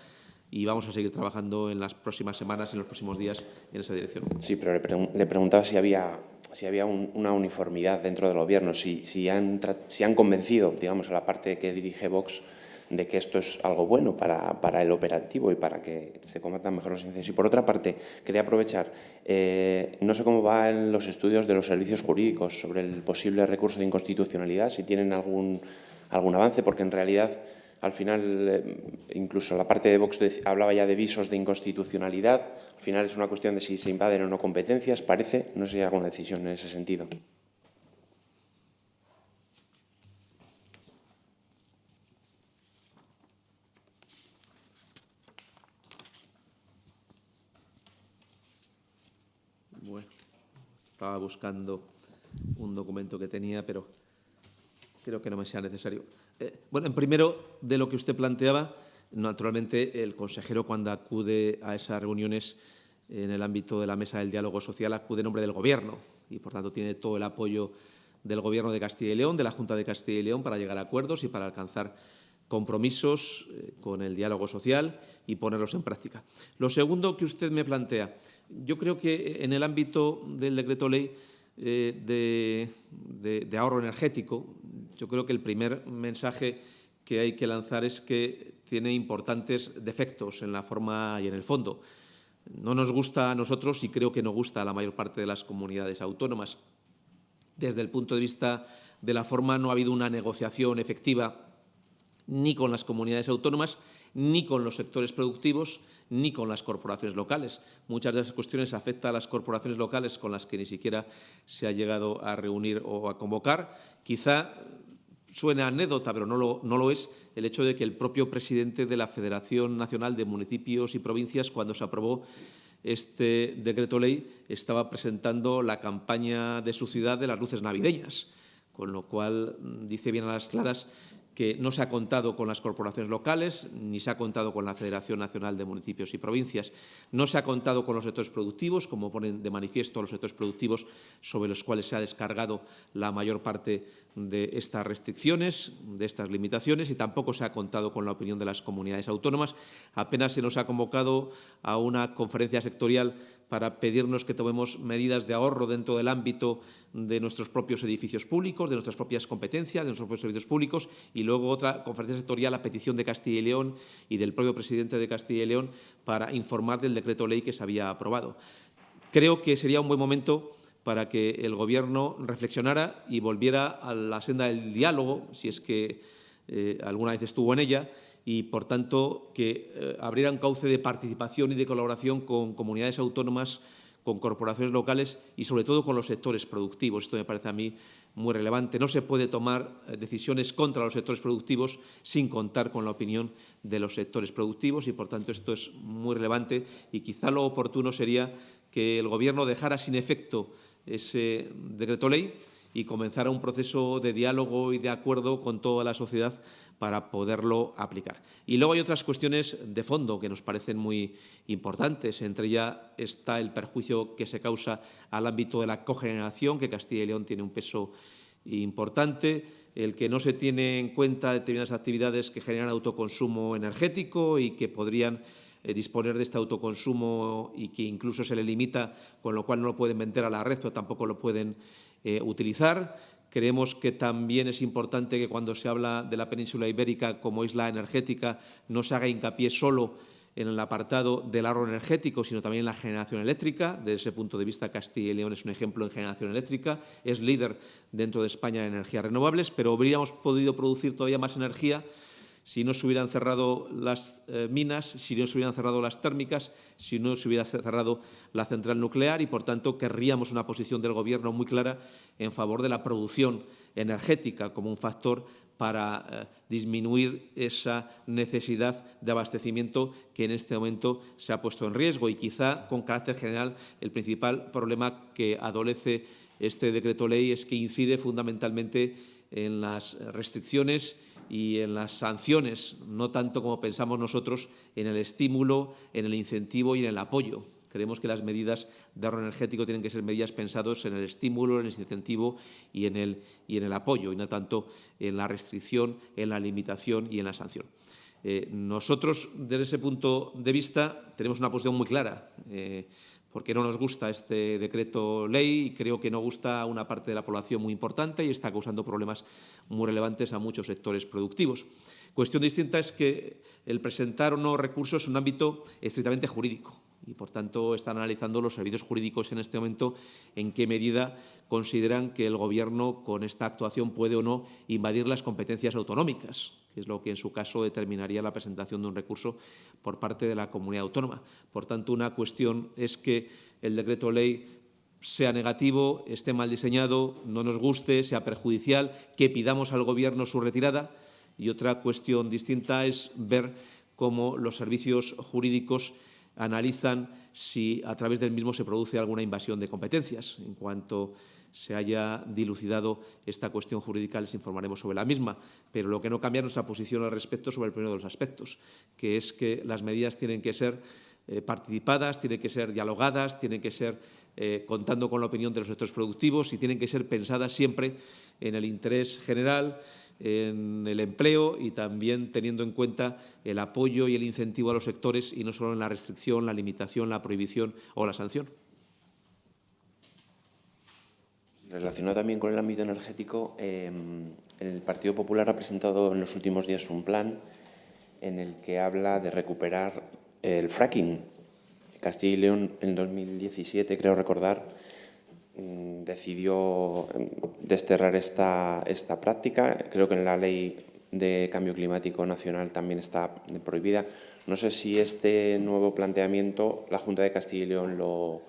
y vamos a seguir trabajando en las próximas semanas, en los próximos días en esa dirección. Sí, pero le, preguntaba si había si había una uniformidad dentro del Gobierno, si, si, han, si han convencido, digamos, a la parte que dirige Vox de que esto es algo bueno para, para, el operativo y para que se combatan mejor los incendios. Y por otra parte, quería aprovechar, eh, no sé cómo van los estudios de los servicios jurídicos sobre el posible recurso de inconstitucionalidad, si tienen algún, algún avance, porque en realidad al final, eh, incluso la parte de Vox hablaba ya de visos de inconstitucionalidad. Al final es una cuestión de si se invaden o no competencias, parece. No sé si hay alguna decisión en ese sentido. Bueno, estaba buscando un documento que tenía, pero creo que no me sea necesario. Eh, bueno, en primero, de lo que usted planteaba, naturalmente el consejero cuando acude a esas reuniones en el ámbito de la mesa del diálogo social acude en nombre del Gobierno y, por tanto, tiene todo el apoyo del Gobierno de Castilla y León, de la Junta de Castilla y León, para llegar a acuerdos y para alcanzar compromisos eh, con el diálogo social y ponerlos en práctica. Lo segundo que usted me plantea, yo creo que en el ámbito del decreto ley eh, de, ahorro energético, yo creo que el primer mensaje que hay que lanzar es que tiene importantes defectos en la forma y en el fondo. No nos gusta a nosotros y creo que no gusta a la mayor parte de las comunidades autónomas. Desde el punto de vista de la forma no ha habido una negociación efectiva ni con las comunidades autónomas, ni con los sectores productivos, ni con las corporaciones locales. Muchas de esas cuestiones afectan a las corporaciones locales con las que ni siquiera se ha llegado a reunir o a convocar. Quizá suene anécdota, pero no lo, no lo es, el hecho de que el propio presidente de la Federación Nacional de Municipios y Provincias, cuando se aprobó este decreto ley, estaba presentando la campaña de su ciudad de las luces navideñas, con lo cual dice bien a las claras que no se ha contado con las corporaciones locales, ni se ha contado con la Federación Nacional de Municipios y Provincias, no se ha contado con los sectores productivos, como ponen de manifiesto los sectores productivos sobre los cuales se ha descargado la mayor parte de estas restricciones, de estas limitaciones, y tampoco se ha contado con la opinión de las comunidades autónomas. Apenas se nos ha convocado a una conferencia sectorial para pedirnos que tomemos medidas de ahorro dentro del ámbito de nuestros propios edificios públicos, de nuestras propias competencias, de nuestros propios servicios públicos y luego otra conferencia sectorial a petición de Castilla y León y del propio presidente de Castilla y León para informar del decreto ley que se había aprobado. Creo que sería un buen momento para que el Gobierno reflexionara y volviera a la senda del diálogo, si es que eh, alguna vez estuvo en ella, y, por tanto, que eh, abriera un cauce de participación y de colaboración con comunidades autónomas con corporaciones locales y, sobre todo, con los sectores productivos. Esto me parece a mí muy relevante. No se puede tomar eh, decisiones contra los sectores productivos sin contar con la opinión de los sectores productivos y, por tanto, esto es muy relevante y quizá lo oportuno sería que el Gobierno dejara sin efecto ese decreto ley y comenzara un proceso de diálogo y de acuerdo con toda la sociedad para poderlo aplicar. Y luego hay otras cuestiones de fondo que nos parecen muy importantes. Entre ellas está el perjuicio que se causa al ámbito de la cogeneración, que Castilla y León tiene un peso importante, el que no se tiene en cuenta determinadas actividades que generan autoconsumo energético y que podrían eh, disponer de este autoconsumo y que incluso se le limita, con lo cual no lo pueden vender a la red, pero tampoco lo pueden eh, utilizar Creemos que también es importante que cuando se habla de la península ibérica como isla energética no se haga hincapié solo en el apartado del ahorro energético, sino también en la generación eléctrica. Desde ese punto de vista, Castilla y León es un ejemplo en generación eléctrica, es líder dentro de España en energías renovables, pero habríamos podido producir todavía más energía si no se hubieran cerrado las eh, minas, si no se hubieran cerrado las térmicas, si no se hubiera cerrado la central nuclear y, por tanto, querríamos una posición del Gobierno muy clara en favor de la producción energética como un factor para eh, disminuir esa necesidad de abastecimiento que en este momento se ha puesto en riesgo. Y quizá, con carácter general, el principal problema que adolece este decreto ley es que incide fundamentalmente en las restricciones y en las sanciones, no tanto como pensamos nosotros en el estímulo, en el incentivo y en el apoyo. Creemos que las medidas de ahorro energético tienen que ser medidas pensadas en el estímulo, en el incentivo y en el, y en el apoyo, y no tanto en la restricción, en la limitación y en la sanción. Eh, nosotros, desde ese punto de vista, tenemos una posición muy clara. Eh, porque no nos gusta este decreto ley y creo que no gusta a una parte de la población muy importante y está causando problemas muy relevantes a muchos sectores productivos. Cuestión distinta es que el presentar o no recursos es un ámbito estrictamente jurídico y, por tanto, están analizando los servicios jurídicos en este momento en qué medida consideran que el Gobierno con esta actuación puede o no invadir las competencias autonómicas, es lo que en su caso determinaría la presentación de un recurso por parte de la comunidad autónoma. Por tanto, una cuestión es que el decreto ley sea negativo, esté mal diseñado, no nos guste, sea perjudicial, que pidamos al Gobierno su retirada. Y otra cuestión distinta es ver cómo los servicios jurídicos analizan si a través del mismo se produce alguna invasión de competencias. En cuanto se haya dilucidado esta cuestión jurídica, les informaremos sobre la misma. Pero lo que no cambia es nuestra posición al respecto sobre el primero de los aspectos, que es que las medidas tienen que ser eh, participadas, tienen que ser dialogadas, tienen que ser eh, contando con la opinión de los sectores productivos y tienen que ser pensadas siempre en el interés general, en el empleo y también teniendo en cuenta el apoyo y el incentivo a los sectores y no solo en la restricción, la limitación, la prohibición o la sanción. Relacionado también con el ámbito energético, em, el Partido Popular ha presentado en los últimos días un plan en el que habla de recuperar el fracking. Castilla y León en 2017, creo recordar, Mm, decidió em, desterrar esta, esta práctica. Creo que en la ley de cambio climático nacional también está prohibida. No sé si este nuevo planteamiento la Junta de Castilla y León lo,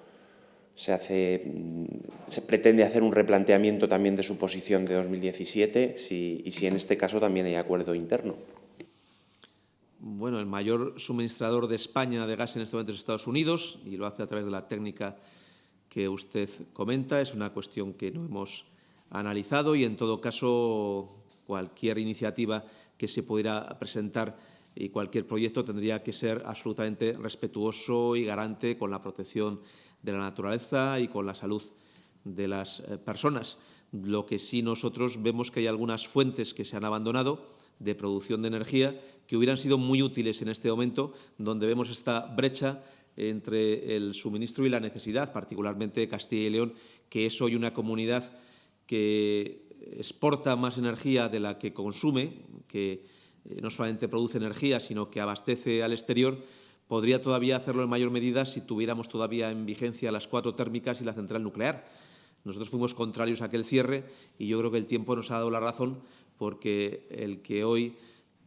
se, hace, mm, se pretende hacer un replanteamiento también de su posición de 2017 si, y si en este caso también hay acuerdo interno. Bueno, el mayor suministrador de España de gas en este momento es Estados Unidos y lo hace a través de la técnica que usted comenta. Es una cuestión que no hemos analizado y, en todo caso, cualquier iniciativa que se pudiera presentar y cualquier proyecto tendría que ser absolutamente respetuoso y garante con la protección de la naturaleza y con la salud de las eh, personas. Lo que sí nosotros vemos que hay algunas fuentes que se han abandonado de producción de energía que hubieran sido muy útiles en este momento, donde vemos esta brecha entre el suministro y la necesidad, particularmente Castilla y León, que es hoy una comunidad que exporta más energía de la que consume, que eh, no solamente produce energía, sino que abastece al exterior, podría todavía hacerlo en mayor medida si tuviéramos todavía en vigencia las cuatro térmicas y la central nuclear. Nosotros fuimos contrarios a aquel cierre y yo creo que el tiempo nos ha dado la razón porque el que hoy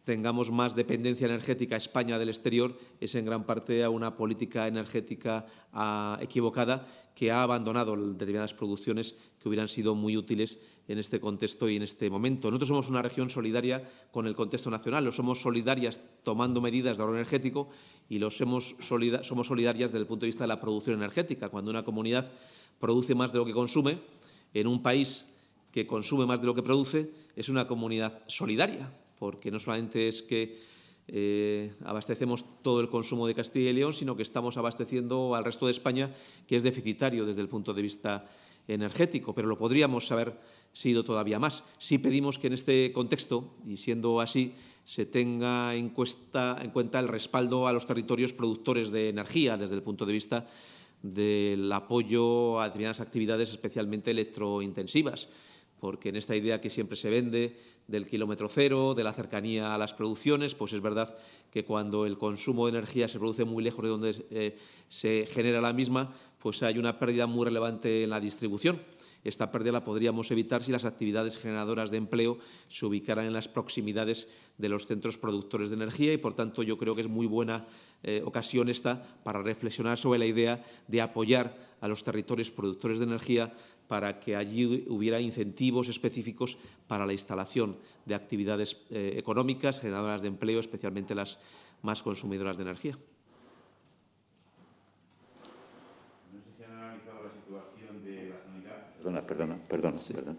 tengamos más dependencia energética España del exterior es en gran parte a una política energética a, equivocada que ha abandonado determinadas producciones que hubieran sido muy útiles en este contexto y en este momento. Nosotros somos una región solidaria con el contexto nacional, lo somos solidarias tomando medidas de ahorro energético y lo somos, somos solidarias desde el punto de vista de la producción energética. Cuando una comunidad produce más de lo que consume, en un país que consume más de lo que produce, es una comunidad solidaria porque no solamente es que eh, abastecemos todo el consumo de Castilla y León, sino que estamos abasteciendo al resto de España, que es deficitario desde el punto de vista energético, pero lo podríamos haber sido todavía más. Si pedimos que en este contexto, y siendo así, se tenga en, en cuenta el respaldo a los territorios productores de energía desde el punto de vista del apoyo a determinadas actividades especialmente electrointensivas porque en esta idea que siempre se vende del kilómetro cero, de la cercanía a las producciones, pues es verdad que cuando el consumo de energía se produce muy lejos de donde eh, se genera la misma, pues hay una pérdida muy relevante en la distribución. Esta pérdida la podríamos evitar si las actividades generadoras de empleo se ubicaran en las proximidades de los centros productores de energía y, por tanto, yo creo que es muy buena eh, ocasión esta para reflexionar sobre la idea de apoyar a los territorios productores de energía para que allí hubiera incentivos específicos para la instalación de actividades eh, económicas, generadoras de empleo, especialmente las más consumidoras de energía. No sé si han analizado la situación de la sanidad. Perdona, perdona, perdona, perdona.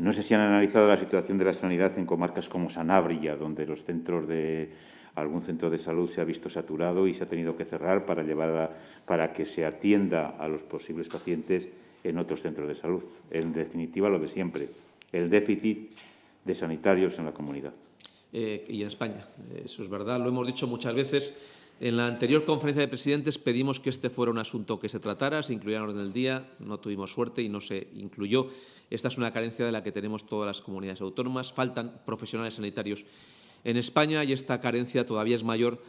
No sé si han analizado la situación de la sanidad en comarcas como Sanabria, donde los centros de algún centro de salud se ha visto saturado y se ha tenido que cerrar para llevar para que se atienda a los posibles pacientes en otros centros de salud. En definitiva, lo de siempre, el déficit de sanitarios en la comunidad. Eh, y en España. Eso es verdad, lo hemos dicho muchas veces. En la anterior conferencia de presidentes pedimos que este fuera un asunto que se tratara, se incluyera en orden del día, no tuvimos suerte y no se incluyó. Esta es una carencia de la que tenemos todas las comunidades autónomas. Faltan profesionales sanitarios en España y esta carencia todavía es mayor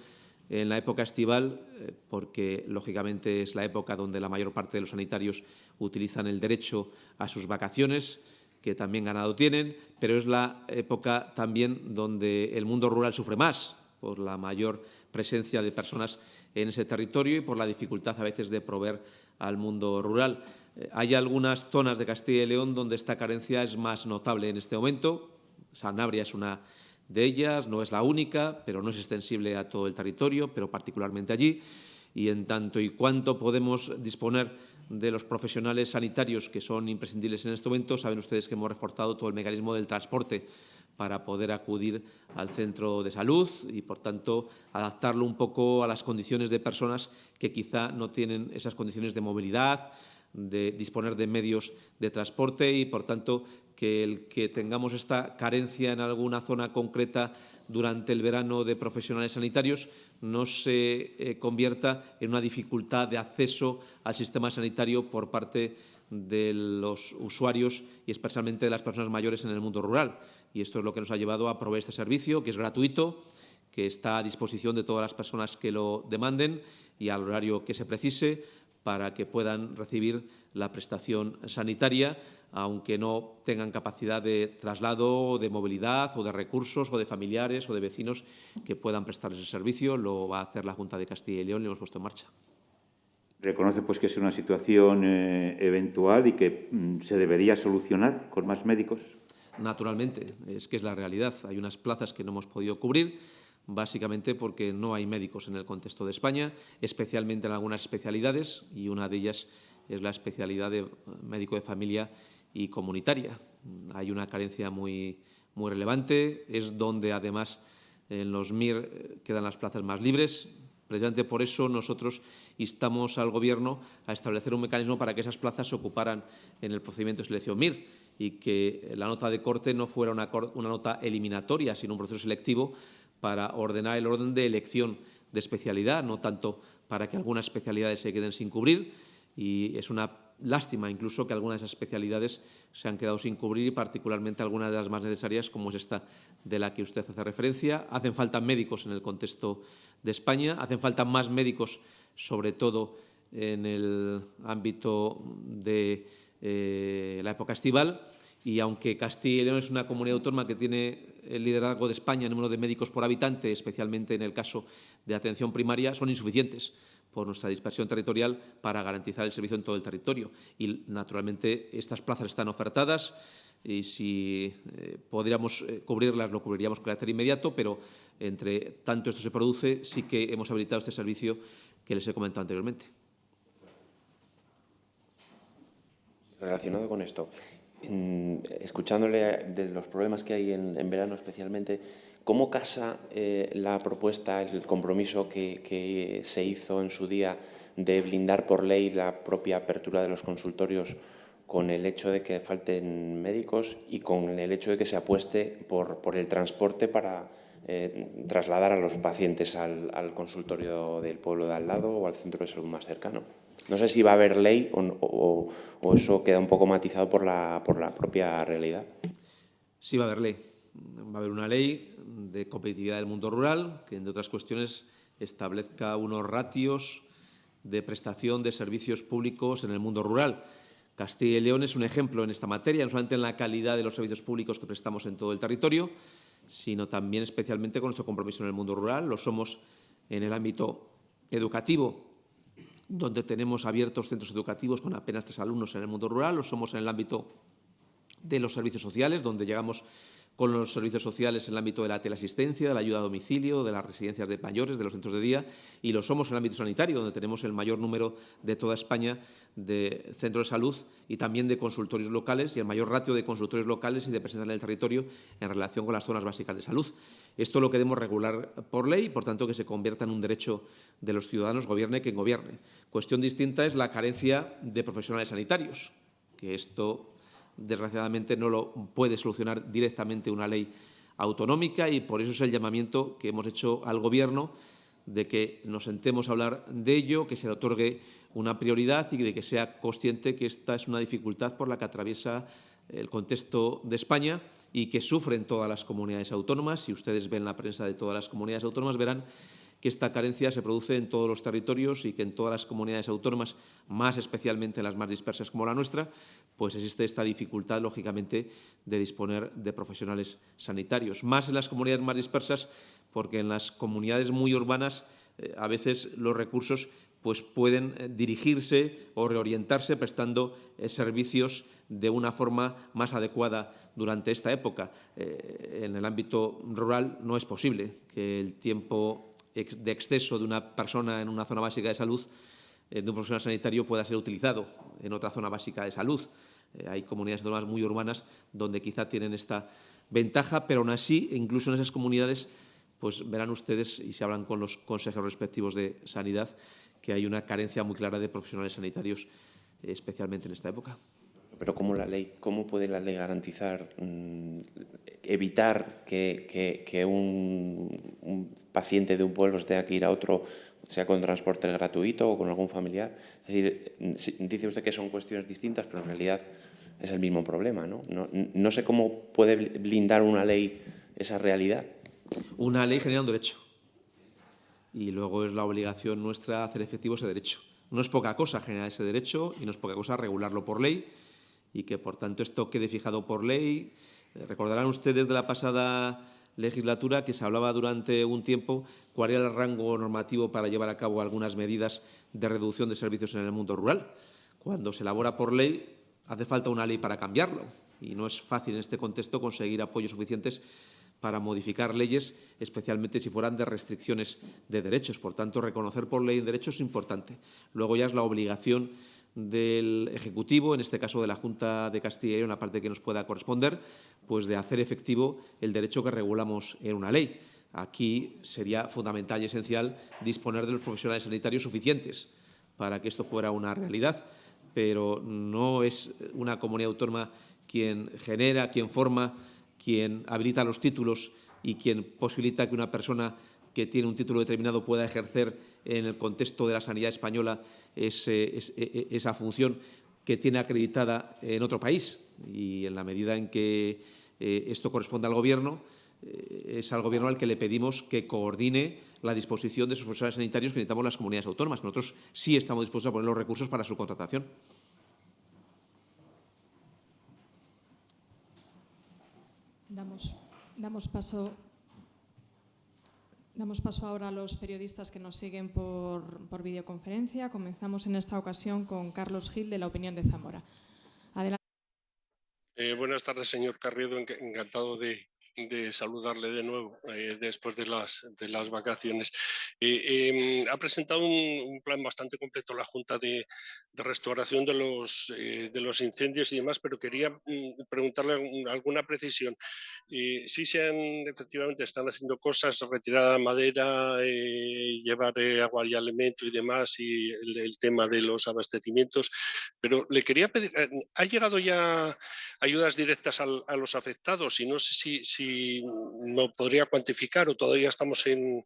en la época estival, eh, porque lógicamente es la época donde la mayor parte de los sanitarios utilizan el derecho a sus vacaciones, que también ganado tienen, pero es la época también donde el mundo rural sufre más por la mayor presencia de personas en ese territorio y por la dificultad a veces de proveer al mundo rural. Eh, hay algunas zonas de Castilla y León donde esta carencia es más notable en este momento. Sanabria es una de ellas, no es la única, pero no es extensible a todo el territorio, pero particularmente allí. Y en tanto y cuanto podemos disponer de los profesionales sanitarios que son imprescindibles en este momento, saben ustedes que hemos reforzado todo el mecanismo del transporte para poder acudir al centro de salud y, por tanto, adaptarlo un poco a las condiciones de personas que quizá no tienen esas condiciones de movilidad, de disponer de medios de transporte y, por tanto, que el que tengamos esta carencia en alguna zona concreta durante el verano de profesionales sanitarios no se eh, convierta en una dificultad de acceso al sistema sanitario por parte de los usuarios y especialmente de las personas mayores en el mundo rural. Y esto es lo que nos ha llevado a proveer este servicio, que es gratuito, que está a disposición de todas las personas que lo demanden y al horario que se precise para que puedan recibir la prestación sanitaria, aunque no tengan capacidad de traslado, de movilidad o de recursos o de familiares o de vecinos que puedan prestar ese servicio. Lo va a hacer la Junta de Castilla y León y lo hemos puesto en marcha. Reconoce pues que es una situación eh, eventual y que mm, se debería solucionar con más médicos. Naturalmente, es que es la realidad. Hay unas plazas que no hemos podido cubrir básicamente porque no hay médicos en el contexto de España, especialmente en algunas especialidades, y una de ellas es la especialidad de médico de familia y comunitaria. Hay una carencia muy, muy relevante, es donde además en los MIR quedan las plazas más libres. Precisamente por eso nosotros instamos al Gobierno a establecer un mecanismo para que esas plazas se ocuparan en el procedimiento de selección MIR y que la nota de corte no fuera una nota eliminatoria, sino un proceso selectivo para ordenar el orden de elección de especialidad, no tanto para que algunas especialidades se queden sin cubrir. Y es una lástima incluso que algunas de esas especialidades se han quedado sin cubrir y particularmente algunas de las más necesarias, como es esta de la que usted hace referencia. Hacen falta médicos en el contexto de España, hacen falta más médicos, sobre todo en el ámbito de eh, la época estival. Y aunque Castilla y León es una comunidad autónoma que tiene el liderazgo de España en número de médicos por habitante, especialmente en el caso de atención primaria, son insuficientes por nuestra dispersión territorial para garantizar el servicio en todo el territorio. Y, naturalmente, estas plazas están ofertadas y si eh, podríamos eh, cubrirlas, lo cubriríamos con carácter inmediato, pero entre tanto esto se produce, sí que hemos habilitado este servicio que les he comentado anteriormente. Relacionado con esto, escuchándole de los problemas que hay en, verano especialmente, ¿cómo casa eh, la propuesta, el compromiso que, se hizo en su día de blindar por ley la propia apertura de los consultorios con el hecho de que falten médicos y con el hecho de que se apueste por, por el transporte para eh, trasladar a los pacientes al, al, consultorio del pueblo de al lado o al centro de salud más cercano. No sé si va a haber ley o, o, eso queda un poco matizado por la, por la propia realidad. Sí va a haber ley. Va a haber una ley de competitividad del mundo rural que, entre otras cuestiones, establezca unos ratios de prestación de servicios públicos en el mundo rural Castilla y León es un ejemplo en esta materia, no solamente en la calidad de los servicios públicos que prestamos en todo el territorio, sino también especialmente con nuestro compromiso en el mundo rural. Lo somos en el ámbito educativo, donde tenemos abiertos centros educativos con apenas tres alumnos en el mundo rural. Lo somos en el ámbito de los servicios sociales, donde llegamos con los servicios sociales en el ámbito de la teleasistencia, de la ayuda a domicilio, de las residencias de mayores, de los centros de día, y lo somos en el ámbito sanitario, donde tenemos el mayor número de toda España de centros de salud y también de consultorios locales y el mayor ratio de consultorios locales y de presencia en el territorio en relación con las zonas básicas de salud. Esto lo queremos regular por ley, por tanto que se convierta en un derecho de los ciudadanos, gobierne quien gobierne. Cuestión distinta es la carencia de profesionales sanitarios, que esto desgraciadamente no lo puede solucionar directamente una ley autonómica y por eso es el llamamiento que hemos hecho al Gobierno de que nos sentemos a hablar de ello, que se le otorgue una prioridad y de que sea consciente que esta es una dificultad por la que atraviesa el contexto de España y que sufren todas las comunidades autónomas. Si ustedes ven la prensa de todas las comunidades autónomas, verán que esta carencia se produce en todos los territorios y que en todas las comunidades autónomas, más especialmente las más dispersas como la nuestra, pues existe esta dificultad, lógicamente, de disponer de profesionales sanitarios. Más en las comunidades más dispersas, porque en las comunidades muy urbanas eh, a veces los recursos pues pueden eh, dirigirse o reorientarse prestando eh, servicios de una forma más adecuada durante esta época. en el ámbito rural no es posible que el tiempo de exceso de una persona en una zona básica de salud, eh, de un profesional sanitario, pueda ser utilizado en otra zona básica de salud. Eh, hay comunidades autónomas muy urbanas donde quizá tienen esta ventaja, pero aún así, incluso en esas comunidades, pues verán ustedes, y se hablan con los consejeros respectivos de sanidad, que hay una carencia muy clara de profesionales sanitarios, eh, especialmente en esta época. Pero ¿cómo la ley, cómo puede la ley garantizar, mmm, evitar que, que, un, paciente de un pueblo tenga que ir a otro, sea con transporte gratuito o con algún familiar? Es decir, dice usted que son cuestiones distintas, pero en realidad es el mismo problema, ¿no? No, no sé cómo puede blindar una ley esa realidad. Una ley genera un derecho y luego es la obligación nuestra hacer efectivo ese derecho. No es poca cosa generar ese derecho y no es poca cosa regularlo por ley y que, por tanto, esto quede fijado por ley. Eh, recordarán ustedes de la pasada legislatura que se hablaba durante un tiempo cuál era el rango normativo para llevar a cabo algunas medidas de reducción de servicios en el mundo rural. Cuando se elabora por ley, hace falta una ley para cambiarlo y no es fácil en este contexto conseguir apoyos suficientes para modificar leyes, especialmente si fueran de restricciones de derechos. Por tanto, reconocer por ley derechos es importante. Luego ya es la obligación del Ejecutivo, en este caso de la Junta de Castilla y León, parte que nos pueda corresponder, pues de hacer efectivo el derecho que regulamos en una ley. Aquí sería fundamental y esencial disponer de los profesionales sanitarios suficientes para que esto fuera una realidad, pero no es una comunidad autónoma quien genera, quien forma, quien habilita los títulos y quien posibilita que una persona que tiene un título determinado pueda ejercer en el contexto de la sanidad española ese, ese, e, esa función que tiene acreditada en otro país. Y en la medida en que eh, esto corresponde al Gobierno, eh, es al Gobierno al que le pedimos que coordine la disposición de sus profesionales sanitarios que necesitamos las comunidades autónomas. Nosotros sí estamos dispuestos a poner los recursos para su contratación. Damos Damos paso, damos paso ahora a los periodistas que nos siguen por, videoconferencia. Comenzamos en esta ocasión con Carlos Gil, de La Opinión de Zamora. Eh, buenas tardes, señor Carriedo. Encantado de, de saludarle de nuevo eh, después de las, de las vacaciones. Eh, em, ha presentado un, plan bastante completo la Junta de, de restauración de los, eh, de los incendios y demás, pero quería mm, preguntarle alguna precisión. si se han, efectivamente, están haciendo cosas, retirada madera, llevar agua y alimento y demás, y el, tema de los abastecimientos, pero le quería pedir, ¿ha llegado ya ayudas directas a los afectados? Y no sé si si no podría cuantificar o todavía estamos en,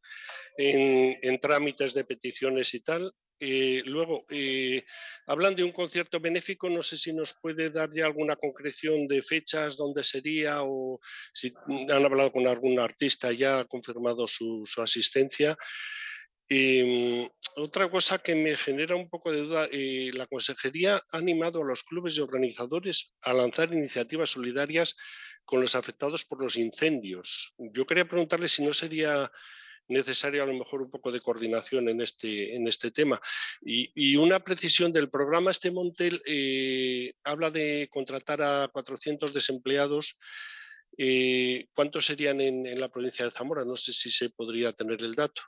en, trámites de peticiones y tal. Eh, luego, eh, hablan de un concierto benéfico, no sé si nos puede dar ya alguna concreción de fechas, dónde sería o si han hablado con algún artista ya ha confirmado su, asistencia. Y, otra cosa que me genera un poco de duda, eh, la Consejería ha animado a los clubes y organizadores a lanzar iniciativas solidarias con los afectados por los incendios. Yo quería preguntarle si no sería necesario a lo mejor un poco de coordinación en este, en este tema. Y, una precisión del programa, este Montel eh, habla de contratar a 400 desempleados. Eh, ¿Cuántos serían en, en, la provincia de Zamora? No sé si se podría tener el dato.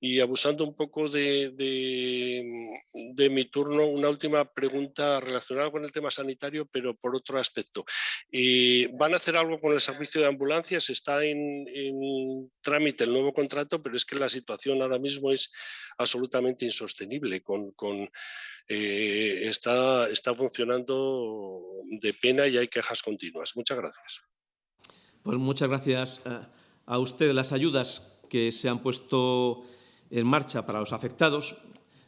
Y abusando un poco de, de, mi turno, una última pregunta relacionada con el tema sanitario, pero por otro aspecto. Eh, ¿Van a hacer algo con el servicio de ambulancias? Está en, trámite el nuevo contrato, pero es que la situación ahora mismo es absolutamente insostenible. Con, con eh, está, está funcionando de pena y hay quejas continuas. Muchas gracias. Pues muchas gracias eh, a usted. Las ayudas que se han puesto en marcha para los afectados,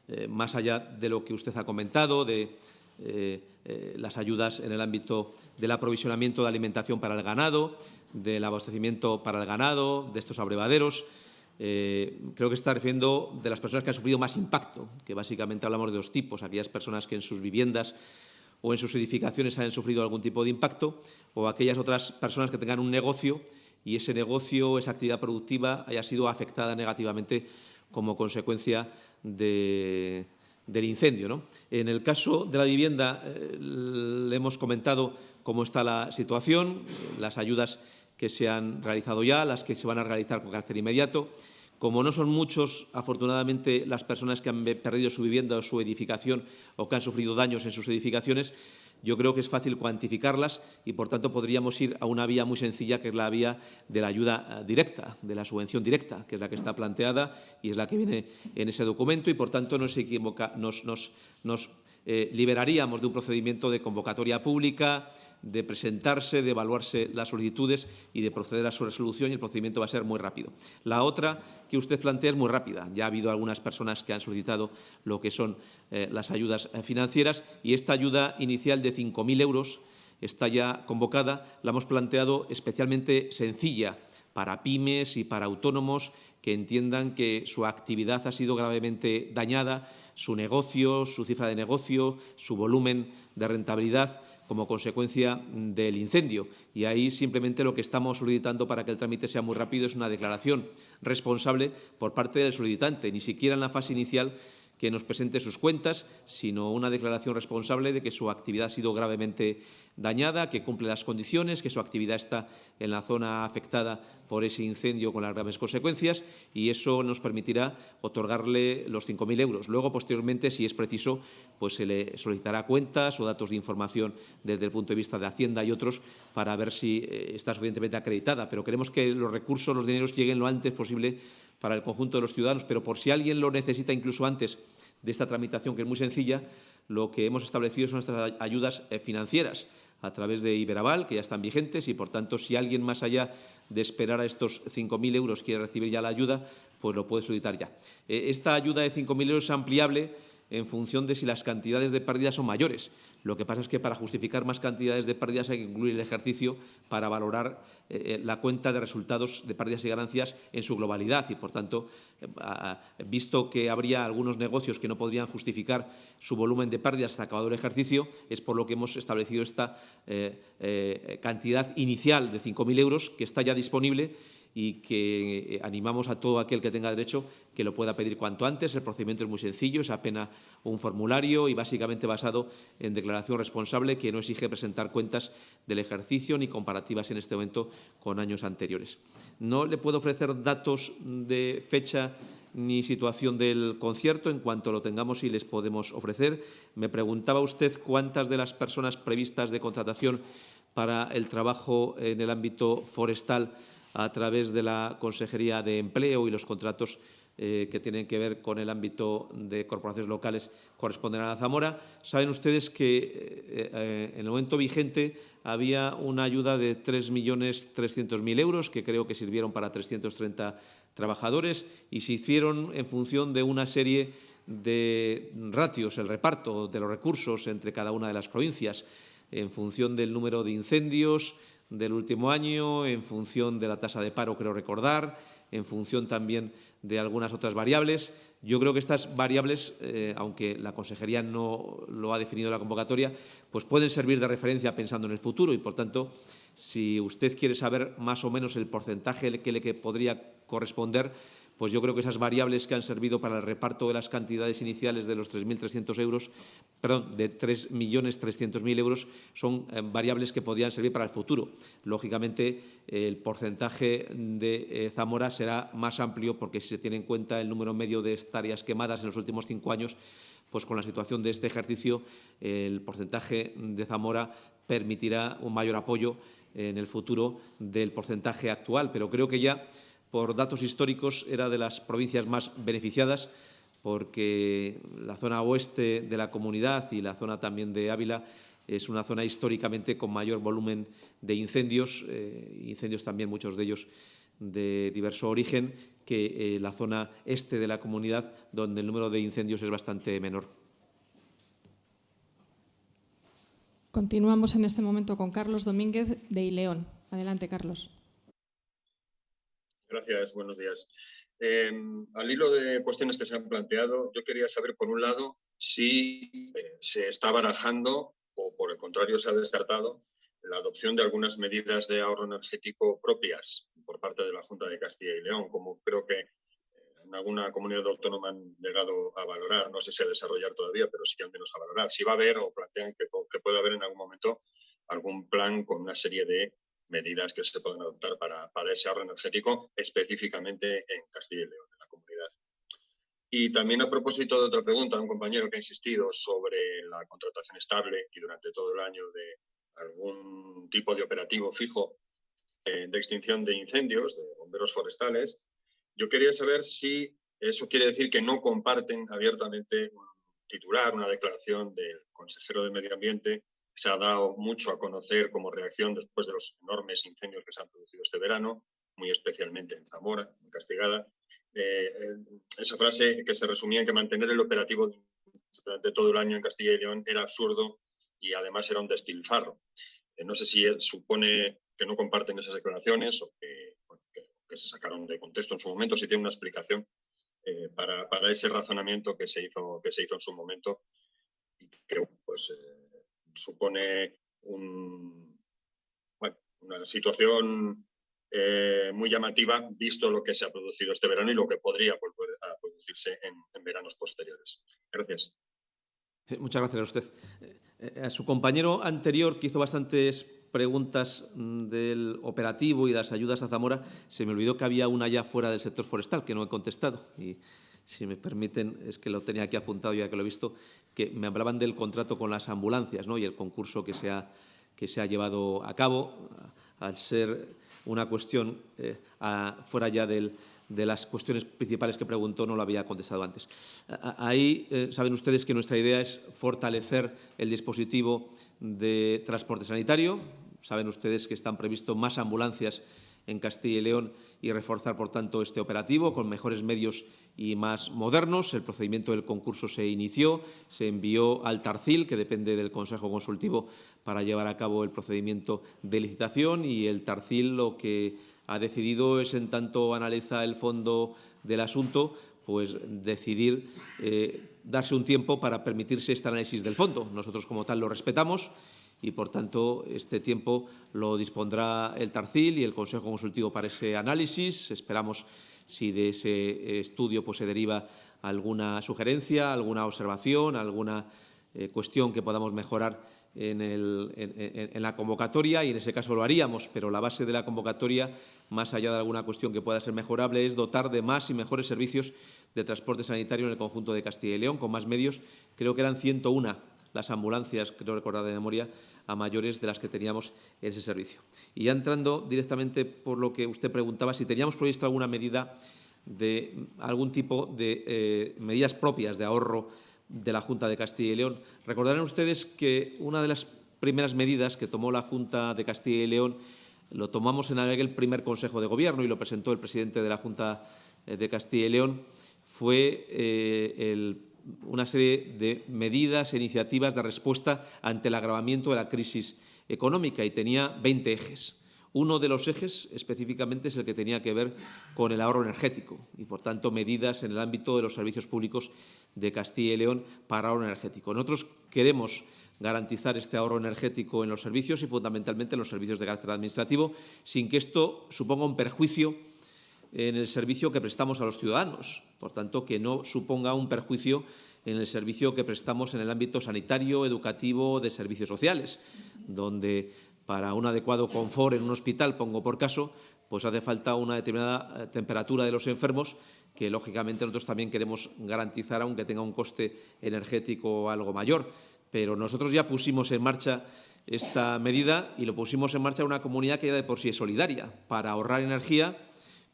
eh, más allá de lo que usted ha comentado, de eh, eh, las ayudas en el ámbito del aprovisionamiento de alimentación para el ganado, del abastecimiento para el ganado, de estos abrevaderos. creo que está refiriendo de las personas que han sufrido más impacto, que básicamente hablamos de dos tipos, aquellas personas que en sus viviendas o en sus edificaciones hayan sufrido algún tipo de impacto, o aquellas otras personas que tengan un negocio y ese negocio, esa actividad productiva haya sido afectada negativamente como consecuencia del incendio. En el caso de la vivienda, eh, le hemos comentado cómo está la situación, las ayudas que se han realizado ya, las que se van a realizar con carácter inmediato. Como no son muchos, afortunadamente, las personas que han perdido su vivienda o su edificación o que han sufrido daños en sus edificaciones, yo creo que es fácil cuantificarlas y, por tanto, podríamos ir a una vía muy sencilla, que es la vía de la ayuda eh, directa, de la subvención directa, que es la que está planteada y es la que viene en ese documento y, por tanto, nos, eh, liberaríamos de un procedimiento de convocatoria pública, de presentarse, de evaluarse las solicitudes y de proceder a su resolución y el procedimiento va a ser muy rápido. La otra que usted plantea es muy rápida. Ya ha habido algunas personas que han solicitado lo que son eh, las ayudas eh, financieras y esta ayuda inicial de 5.000 euros está ya convocada. La hemos planteado especialmente sencilla para pymes y para autónomos que entiendan que su actividad ha sido gravemente dañada, su negocio, su cifra de negocio, su volumen de rentabilidad como consecuencia del incendio. Y ahí simplemente lo que estamos solicitando para que el trámite sea muy rápido es una declaración responsable por parte del solicitante. Ni siquiera en la fase inicial que nos presente sus cuentas, sino una declaración responsable de que su actividad ha sido gravemente dañada, que cumple las condiciones, que su actividad está en la zona afectada por ese incendio con las graves consecuencias y eso nos permitirá otorgarle los 5.000 euros. Luego, posteriormente, si es preciso, pues se le solicitará cuentas o datos de información desde el punto de vista de Hacienda y otros para ver si eh, está suficientemente acreditada. Pero queremos que los recursos, los dineros lleguen lo antes posible para el conjunto de los ciudadanos, pero por si alguien lo necesita incluso antes de esta tramitación, que es muy sencilla, lo que hemos establecido son estas ayudas eh, financieras a través de Iberaval, que ya están vigentes y, por tanto, si alguien más allá de esperar a estos 5.000 euros quiere recibir ya la ayuda, pues lo puede solicitar ya. Eh, esta ayuda de 5.000 euros es ampliable en función de si las cantidades de pérdidas son mayores. Lo que pasa es que para justificar más cantidades de pérdidas hay que incluir el ejercicio para valorar eh, eh, la cuenta de resultados de pérdidas y ganancias en su globalidad. Y, por tanto, eh, visto que habría algunos negocios que no podrían justificar su volumen de pérdidas hasta acabado el ejercicio, es por lo que hemos establecido esta cantidad inicial de 5.000 euros que está ya disponible y que eh, animamos a todo aquel que tenga derecho que lo pueda pedir cuanto antes. El procedimiento es muy sencillo, es apenas un formulario y básicamente basado en declaración responsable que no exige presentar cuentas del ejercicio ni comparativas en este momento con años anteriores. No le puedo ofrecer datos de fecha ni situación del concierto. En cuanto lo tengamos y les podemos ofrecer. Me preguntaba usted cuántas de las personas previstas de contratación para el trabajo en el ámbito forestal a través de la Consejería de Empleo y los contratos eh, que tienen que ver con el ámbito de corporaciones locales corresponderán a Zamora. Saben ustedes que eh, eh, en el momento vigente había una ayuda de 3.300.000 euros que creo que sirvieron para 330 trabajadores y se hicieron en función de una serie de ratios, el reparto de los recursos entre cada una de las provincias, en función del número de incendios, del último año, en función de la tasa de paro, creo recordar, en función también de algunas otras variables. Yo creo que estas variables, eh, aunque la consejería no lo ha definido en la convocatoria, pues pueden servir de referencia pensando en el futuro y, por tanto, si usted quiere saber más o menos el porcentaje que le podría corresponder, pues yo creo que esas variables que han servido para el reparto de las cantidades iniciales de los 3.300 euros, perdón, de 3.300.000 euros, son eh, variables que podrían servir para el futuro. Lógicamente, el porcentaje de eh, Zamora será más amplio porque si se tiene en cuenta el número medio de hectáreas quemadas en los últimos cinco años, pues con la situación de este ejercicio, el porcentaje de Zamora permitirá un mayor apoyo en el futuro del porcentaje actual. Pero creo que ya por datos históricos, era de las provincias más beneficiadas porque la zona oeste de la comunidad y la zona también de Ávila es una zona históricamente con mayor volumen de incendios, eh, incendios también muchos de ellos de diverso origen, que eh, la zona este de la comunidad, donde el número de incendios es bastante menor. Continuamos en este momento con Carlos Domínguez de Ileón. Adelante, Carlos. Gracias, buenos días. Em, al hilo de cuestiones que se han planteado, yo quería saber, por un lado, si eh, se está barajando o, por el contrario, se ha descartado la adopción de algunas medidas de ahorro energético propias por parte de la Junta de Castilla y León, como creo que eh, en alguna comunidad autónoma han llegado a valorar, no sé si a desarrollar todavía, pero sí al menos a valorar, si va a haber o plantean que, que puede haber en algún momento algún plan con una serie de medidas que se pueden adoptar para, para ese ahorro energético, específicamente en Castilla y León, en la comunidad. Y también a propósito de otra pregunta, un compañero que ha insistido sobre la contratación estable y durante todo el año de algún tipo de operativo fijo eh, de extinción de incendios, de bomberos forestales, yo quería saber si eso quiere decir que no comparten abiertamente un titular, una declaración del consejero de Medio Ambiente se ha dado mucho a conocer como reacción después de los enormes incendios que se han producido este verano, muy especialmente en Zamora, en Castigada. Eh, eh, esa frase que se resumía en que mantener el operativo durante todo el año en Castilla y León era absurdo y además era un despilfarro. Eh, no sé si supone que no comparten esas declaraciones o que, se sacaron de contexto en su momento, si tiene una explicación para, ese razonamiento que se hizo, que se hizo en su momento y que pues, supone una situación eh, muy llamativa, visto lo que se ha producido este verano y lo que podría volver a producirse en, veranos posteriores. Gracias. muchas gracias a usted. Eh, a su compañero anterior, que hizo bastantes preguntas mm, del operativo y las ayudas a Zamora, se me olvidó que había una ya fuera del sector forestal, que no he contestado. Y si me permiten, es que lo tenía aquí apuntado ya que lo he visto, que me hablaban del contrato con las ambulancias ¿no? y el concurso que se ha, que se ha llevado a cabo, al ser una cuestión eh, fuera ya del, de las cuestiones principales que preguntó, no lo había contestado antes. Ahí eh, saben ustedes que nuestra idea es fortalecer el dispositivo de transporte sanitario. Saben ustedes que están previstos más ambulancias en Castilla y León y reforzar, por tanto, este operativo con mejores medios y más modernos. El procedimiento del concurso se inició, se envió al Tarcil, que depende del Consejo Consultivo, para llevar a cabo el procedimiento de licitación y el Tarcil lo que ha decidido es, en tanto analiza el fondo del asunto, pues decidir eh, darse un tiempo para permitirse este análisis del fondo. Nosotros, como tal, lo respetamos y, por tanto, este tiempo lo dispondrá el Tarcil y el Consejo Consultivo para ese análisis. Esperamos si de ese estudio pues, se deriva alguna sugerencia, alguna observación, alguna eh, cuestión que podamos mejorar en, en, la convocatoria y en ese caso lo haríamos, pero la base de la convocatoria, más allá de alguna cuestión que pueda ser mejorable, es dotar de más y mejores servicios de transporte sanitario en el conjunto de Castilla y León, con más medios. Creo que eran 101 las ambulancias, creo recordar de memoria, a mayores de las que teníamos en ese servicio. Y ya entrando directamente por lo que usted preguntaba, si teníamos previsto alguna medida de algún tipo de eh, medidas propias de ahorro de la Junta de Castilla y León. Recordarán ustedes que una de las primeras medidas que tomó la Junta de Castilla y León lo tomamos en aquel primer Consejo de Gobierno y lo presentó el presidente de la Junta eh, de Castilla y León, fue eh, el una serie de medidas e iniciativas de respuesta ante el agravamiento de la crisis económica y tenía 20 ejes. Uno de los ejes específicamente es el que tenía que ver con el ahorro energético y, por tanto, medidas en el ámbito de los servicios públicos de Castilla y León para ahorro energético. Nosotros queremos garantizar este ahorro energético en los servicios y, fundamentalmente, en los servicios de carácter administrativo, sin que esto suponga un perjuicio en el servicio que prestamos a los ciudadanos. Por tanto, que no suponga un perjuicio en el servicio que prestamos en el ámbito sanitario, educativo, de servicios sociales, donde para un adecuado confort en un hospital, pongo por caso, pues hace falta una determinada eh, temperatura de los enfermos que, lógicamente, nosotros también queremos garantizar, aunque tenga un coste energético algo mayor. Pero nosotros ya pusimos en marcha esta medida y lo pusimos en marcha en una comunidad que ya de por sí es solidaria, para ahorrar energía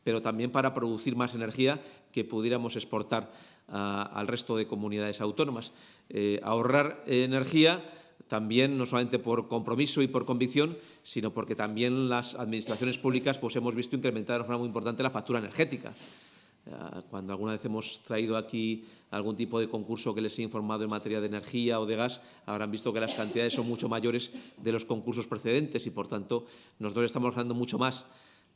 pero también para producir más energía que pudiéramos exportar a, al resto de comunidades autónomas. Eh, ahorrar energía también no solamente por compromiso y por convicción, sino porque también las administraciones públicas pues, hemos visto incrementar de forma muy importante la factura energética. Cuando alguna vez hemos traído aquí algún tipo de concurso que les he informado en materia de energía o de gas, habrán visto que las cantidades son mucho mayores de los concursos precedentes y, por tanto, nosotros estamos ganando mucho más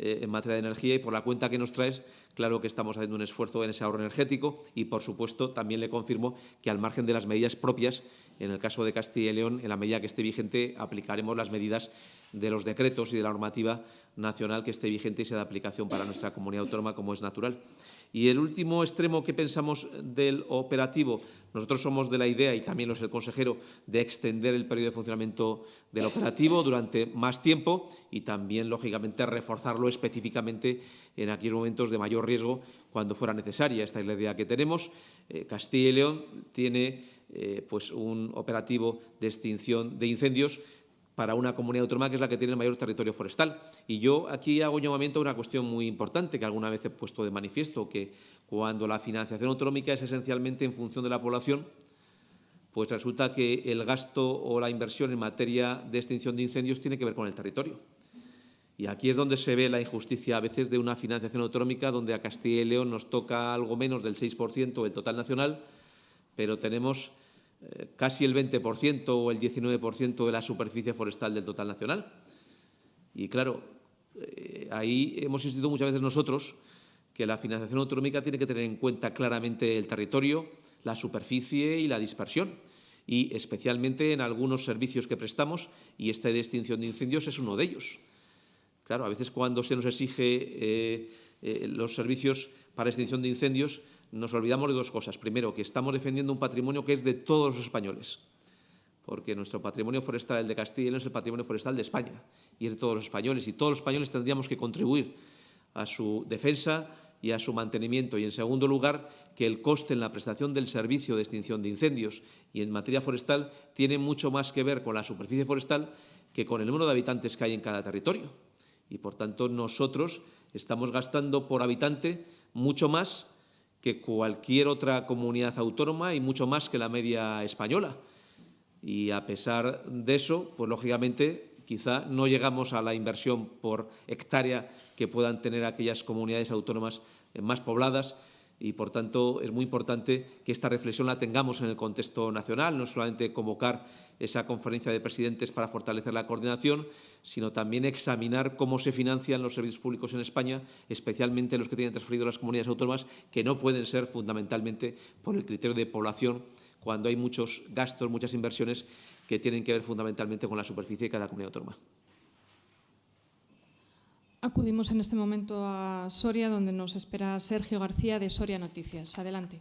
eh, en materia de energía y por la cuenta que nos traes, claro que estamos haciendo un esfuerzo en ese ahorro energético y, por supuesto, también le confirmo que al margen de las medidas propias, en el caso de Castilla y León, en la medida que esté vigente, aplicaremos las medidas de los decretos y de la normativa nacional que esté vigente y sea de aplicación para nuestra comunidad autónoma, como es natural. Y el último extremo que pensamos del operativo, nosotros somos de la idea, y también lo es el consejero, de extender el periodo de funcionamiento del operativo durante más tiempo y también, lógicamente, reforzarlo específicamente en aquellos momentos de mayor riesgo cuando fuera necesaria. Esta es la idea que tenemos. Eh, Castilla y León tiene eh, pues un operativo de extinción de incendios para una comunidad autónoma que es la que tiene el mayor territorio forestal. Y yo aquí hago llamamiento a una cuestión muy importante que alguna vez he puesto de manifiesto, que cuando la financiación autonómica es esencialmente en función de la población, pues resulta que el gasto o la inversión en materia de extinción de incendios tiene que ver con el territorio. Y aquí es donde se ve la injusticia a veces de una financiación autonómica donde a Castilla y León nos toca algo menos del 6% del total nacional, pero tenemos eh, casi el 20% o el 19% de la superficie forestal del total nacional. Y claro, eh, ahí hemos insistido muchas veces nosotros que la financiación autonómica tiene que tener en cuenta claramente el territorio, la superficie y la dispersión, y especialmente en algunos servicios que prestamos, y esta de extinción de incendios es uno de ellos. Claro, a veces cuando se nos exige eh, los servicios para extinción de incendios, nos olvidamos de dos cosas. Primero, que estamos defendiendo un patrimonio que es de todos los españoles, porque nuestro patrimonio forestal, el de Castilla y es el patrimonio forestal de España y es de todos los españoles. Y todos los españoles tendríamos que contribuir a su defensa y a su mantenimiento. Y, en segundo lugar, que el coste en la prestación del servicio de extinción de incendios y en materia forestal tiene mucho más que ver con la superficie forestal que con el número de habitantes que hay en cada territorio. Y, por tanto, nosotros estamos gastando por habitante mucho más que cualquier otra comunidad autónoma y mucho más que la media española. Y a pesar de eso, pues lógicamente quizá no llegamos a la inversión por hectárea que puedan tener aquellas comunidades autónomas más pobladas y, por tanto, es muy importante que esta reflexión la tengamos en el contexto nacional, no solamente convocar esa conferencia de presidentes para fortalecer la coordinación, sino también examinar cómo se financian los servicios públicos en España, especialmente los que tienen transferido las comunidades autónomas, que no pueden ser fundamentalmente por el criterio de población, cuando hay muchos gastos, muchas inversiones que tienen que ver fundamentalmente con la superficie de cada comunidad autónoma. Acudimos en este momento a Soria, donde nos espera Sergio García de Soria Noticias. Adelante.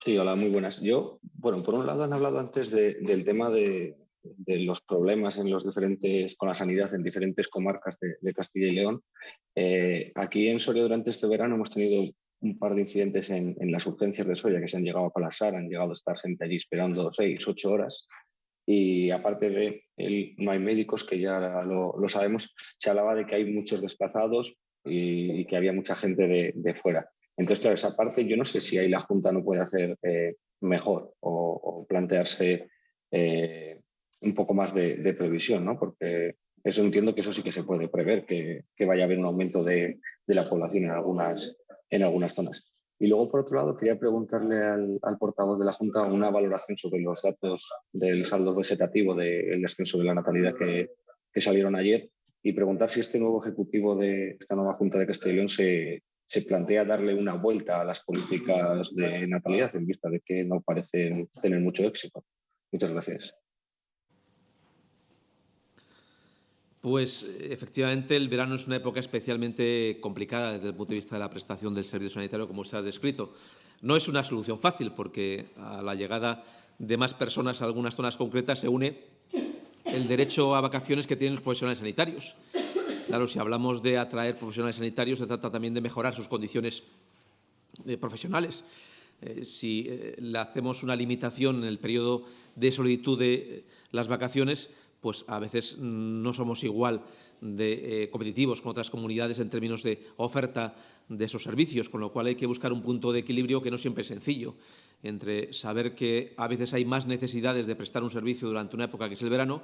Sí, hola, muy buenas. Yo, bueno, por un lado han hablado antes del tema de, los problemas en los diferentes, con la sanidad en diferentes comarcas de, Castilla y León. Eh, aquí en Soria durante este verano hemos tenido un par de incidentes en, las urgencias de Soria que se han llegado a colapsar, han llegado a estar gente allí esperando seis, ocho horas y aparte de él, no hay médicos, que ya lo, sabemos, se hablaba de que hay muchos desplazados y, que había mucha gente de, fuera. Entonces, claro, esa parte yo no sé si ahí la Junta no puede hacer eh, mejor o, plantearse eh, un poco más de, previsión, ¿no? porque eso entiendo que eso sí que se puede prever, que, vaya a haber un aumento de, la población en algunas, en algunas zonas. Y luego, por otro lado, quería preguntarle al, portavoz de la Junta una valoración sobre los datos del saldo vegetativo del descenso de la natalidad que, salieron ayer y preguntar si este nuevo ejecutivo de esta nueva Junta de León se, se plantea darle una vuelta a las políticas de natalidad en vista de que no parecen tener mucho éxito. Muchas gracias. Pues efectivamente el verano es una época especialmente complicada desde el punto de vista de la prestación del servicio sanitario, como se ha descrito. No es una solución fácil porque a la llegada de más personas a algunas zonas concretas se une el derecho a vacaciones que tienen los profesionales sanitarios. Claro, si hablamos de atraer profesionales sanitarios, se trata también de mejorar sus condiciones eh, profesionales. Eh, si eh, le hacemos una limitación en el periodo de solicitud de las vacaciones, pues a veces no somos igual de eh, competitivos con otras comunidades en términos de oferta de esos servicios, con lo cual hay que buscar un punto de equilibrio que no siempre es sencillo, entre saber que a veces hay más necesidades de prestar un servicio durante una época que es el verano,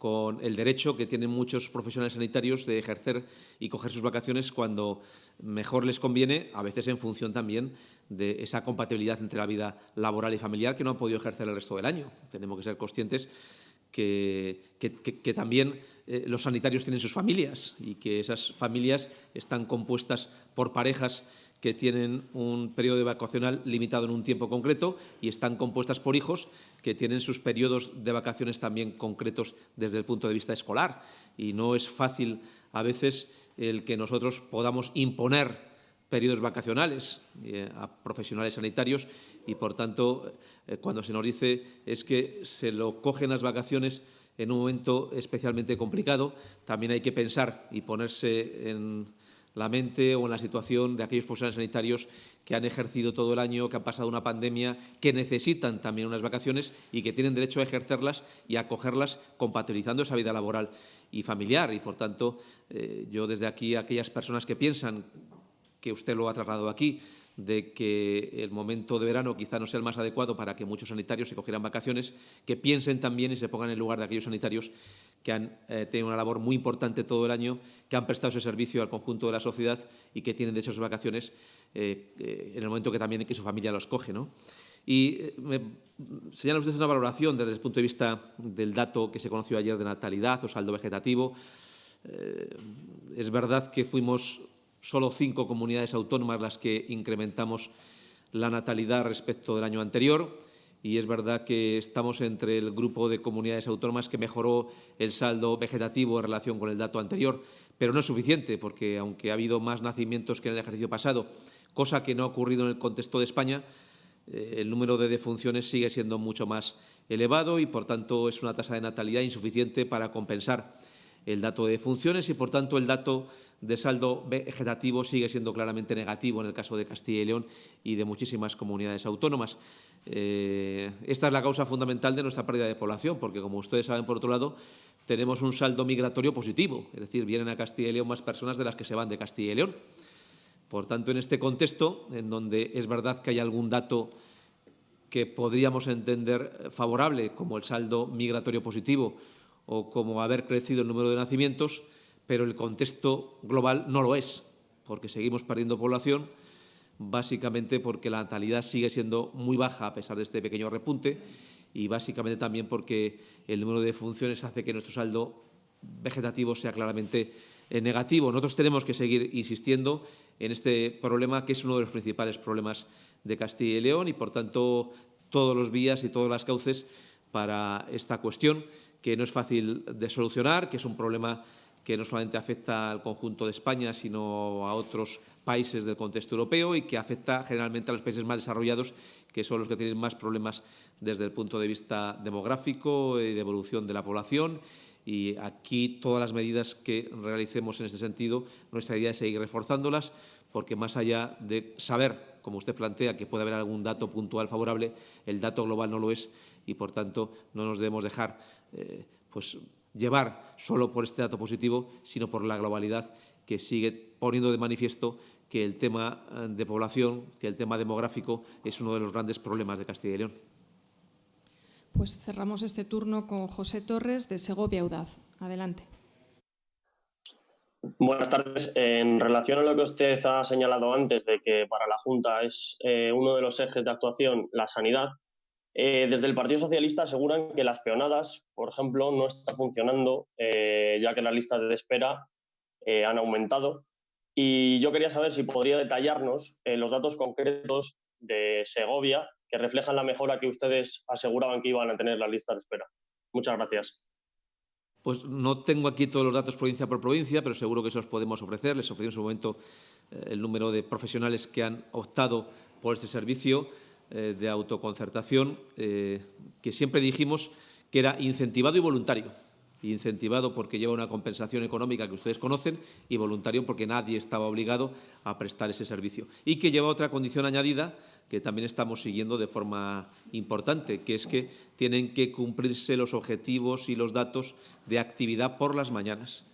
con el derecho que tienen muchos profesionales sanitarios de ejercer y coger sus vacaciones cuando mejor les conviene, a veces en función también de esa compatibilidad entre la vida laboral y familiar que no han podido ejercer el resto del año. Tenemos que ser conscientes que, también eh, los sanitarios tienen sus familias y que esas familias están compuestas por parejas que tienen un periodo vacacional limitado en un tiempo concreto y están compuestas por hijos que tienen sus periodos de vacaciones también concretos desde el punto de vista escolar. Y no es fácil a veces el que nosotros podamos imponer periodos vacacionales eh, a profesionales sanitarios y, por tanto, eh, cuando se nos dice es que se lo cogen las vacaciones en un momento especialmente complicado, también hay que pensar y ponerse en la mente o en la situación de aquellos profesionales sanitarios que han ejercido todo el año, que han pasado una pandemia, que necesitan también unas vacaciones y que tienen derecho a ejercerlas y a acogerlas compatibilizando esa vida laboral y familiar. Y, por tanto, eh, yo desde aquí aquellas personas que piensan que usted lo ha trasladado aquí, de que el momento de verano quizá no sea el más adecuado para que muchos sanitarios se cogieran vacaciones, que piensen también y se pongan en lugar de aquellos sanitarios que han eh, tenido una labor muy importante todo el año, que han prestado ese servicio al conjunto de la sociedad y que tienen a sus vacaciones eh, eh, en el momento que también que su familia los coge. ¿no? Y me señala usted una valoración desde el punto de vista del dato que se conoció ayer de natalidad o saldo vegetativo. es verdad que fuimos solo cinco comunidades autónomas las que incrementamos la natalidad respecto del año anterior. Y es verdad que estamos entre el grupo de comunidades autónomas que mejoró el saldo vegetativo en relación con el dato anterior, pero no es suficiente porque aunque ha habido más nacimientos que en el ejercicio pasado, cosa que no ha ocurrido en el contexto de España, eh, el número de defunciones sigue siendo mucho más elevado y, por tanto, es una tasa de natalidad insuficiente para compensar el dato de defunciones y, por tanto, el dato de saldo vegetativo sigue siendo claramente negativo en el caso de Castilla y León y de muchísimas comunidades autónomas. Eh, esta es la causa fundamental de nuestra pérdida de población, porque, como ustedes saben, por otro lado, tenemos un saldo migratorio positivo, es decir, vienen a Castilla y León más personas de las que se van de Castilla y León. Por tanto, en este contexto, en donde es verdad que hay algún dato que podríamos entender favorable, como el saldo migratorio positivo, o como haber crecido el número de nacimientos, pero el contexto global no lo es, porque seguimos perdiendo población, básicamente porque la natalidad sigue siendo muy baja a pesar de este pequeño repunte y básicamente también porque el número de funciones hace que nuestro saldo vegetativo sea claramente eh, negativo. Nosotros tenemos que seguir insistiendo en este problema, que es uno de los principales problemas de Castilla y León y, por tanto, todos los vías y todas las cauces para esta cuestión, que no es fácil de solucionar, que es un problema que no solamente afecta al conjunto de España, sino a otros países del contexto europeo y que afecta generalmente a los países más desarrollados, que son los que tienen más problemas desde el punto de vista demográfico y de evolución de la población. Y aquí todas las medidas que realicemos en este sentido, nuestra idea es seguir reforzándolas, porque más allá de saber, como usted plantea, que puede haber algún dato puntual favorable, el dato global no lo es y, por tanto, no nos debemos dejar eh, pues, llevar solo por este dato positivo, sino por la globalidad que sigue poniendo de manifiesto que el tema eh, de población, que el tema demográfico es uno de los grandes problemas de Castilla y León. Pues cerramos este turno con José Torres de Segovia Audaz. Adelante. Buenas tardes. En relación a lo que usted ha señalado antes de que para la Junta es eh, uno de los ejes de actuación la sanidad, eh, desde el Partido Socialista aseguran que las peonadas, por ejemplo, no están funcionando, eh, ya que las listas de espera eh, han aumentado. Y yo quería saber si podría detallarnos los datos concretos de Segovia que reflejan la mejora que ustedes aseguraban que iban a tener las listas de espera. Muchas gracias. Pues no tengo aquí todos los datos provincia por provincia, pero seguro que eso os podemos ofrecer. Les ofrecimos en su momento el número de profesionales que han optado por este servicio. Eh, de autoconcertación eh, que siempre dijimos que era incentivado y voluntario. Incentivado porque lleva una compensación económica que ustedes conocen y voluntario porque nadie estaba obligado a prestar ese servicio. Y que lleva otra condición añadida que también estamos siguiendo de forma importante, que es que tienen que cumplirse los objetivos y los datos de actividad por las mañanas.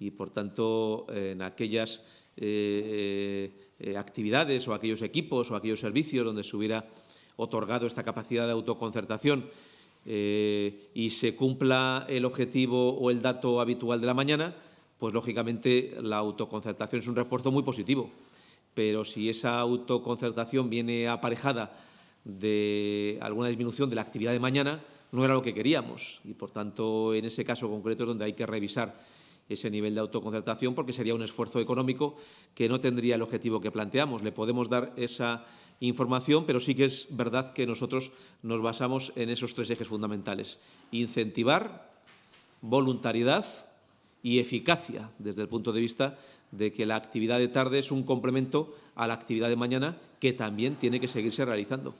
Y, por tanto, en aquellas eh, eh, actividades o aquellos equipos o aquellos servicios donde se hubiera otorgado esta capacidad de autoconcertación eh, y se cumpla el objetivo o el dato habitual de la mañana, pues lógicamente la autoconcertación es un refuerzo muy positivo. Pero si esa autoconcertación viene aparejada de alguna disminución de la actividad de mañana, no era lo que queríamos. Y, por tanto, en ese caso concreto es donde hay que revisar ese nivel de autoconcertación porque sería un esfuerzo económico que no tendría el objetivo que planteamos. Le podemos dar esa información, pero sí que es verdad que nosotros nos basamos en esos tres ejes fundamentales. Incentivar, voluntariedad y eficacia, desde el punto de vista de que la actividad de tarde es un complemento a la actividad de mañana que también tiene que seguirse realizando.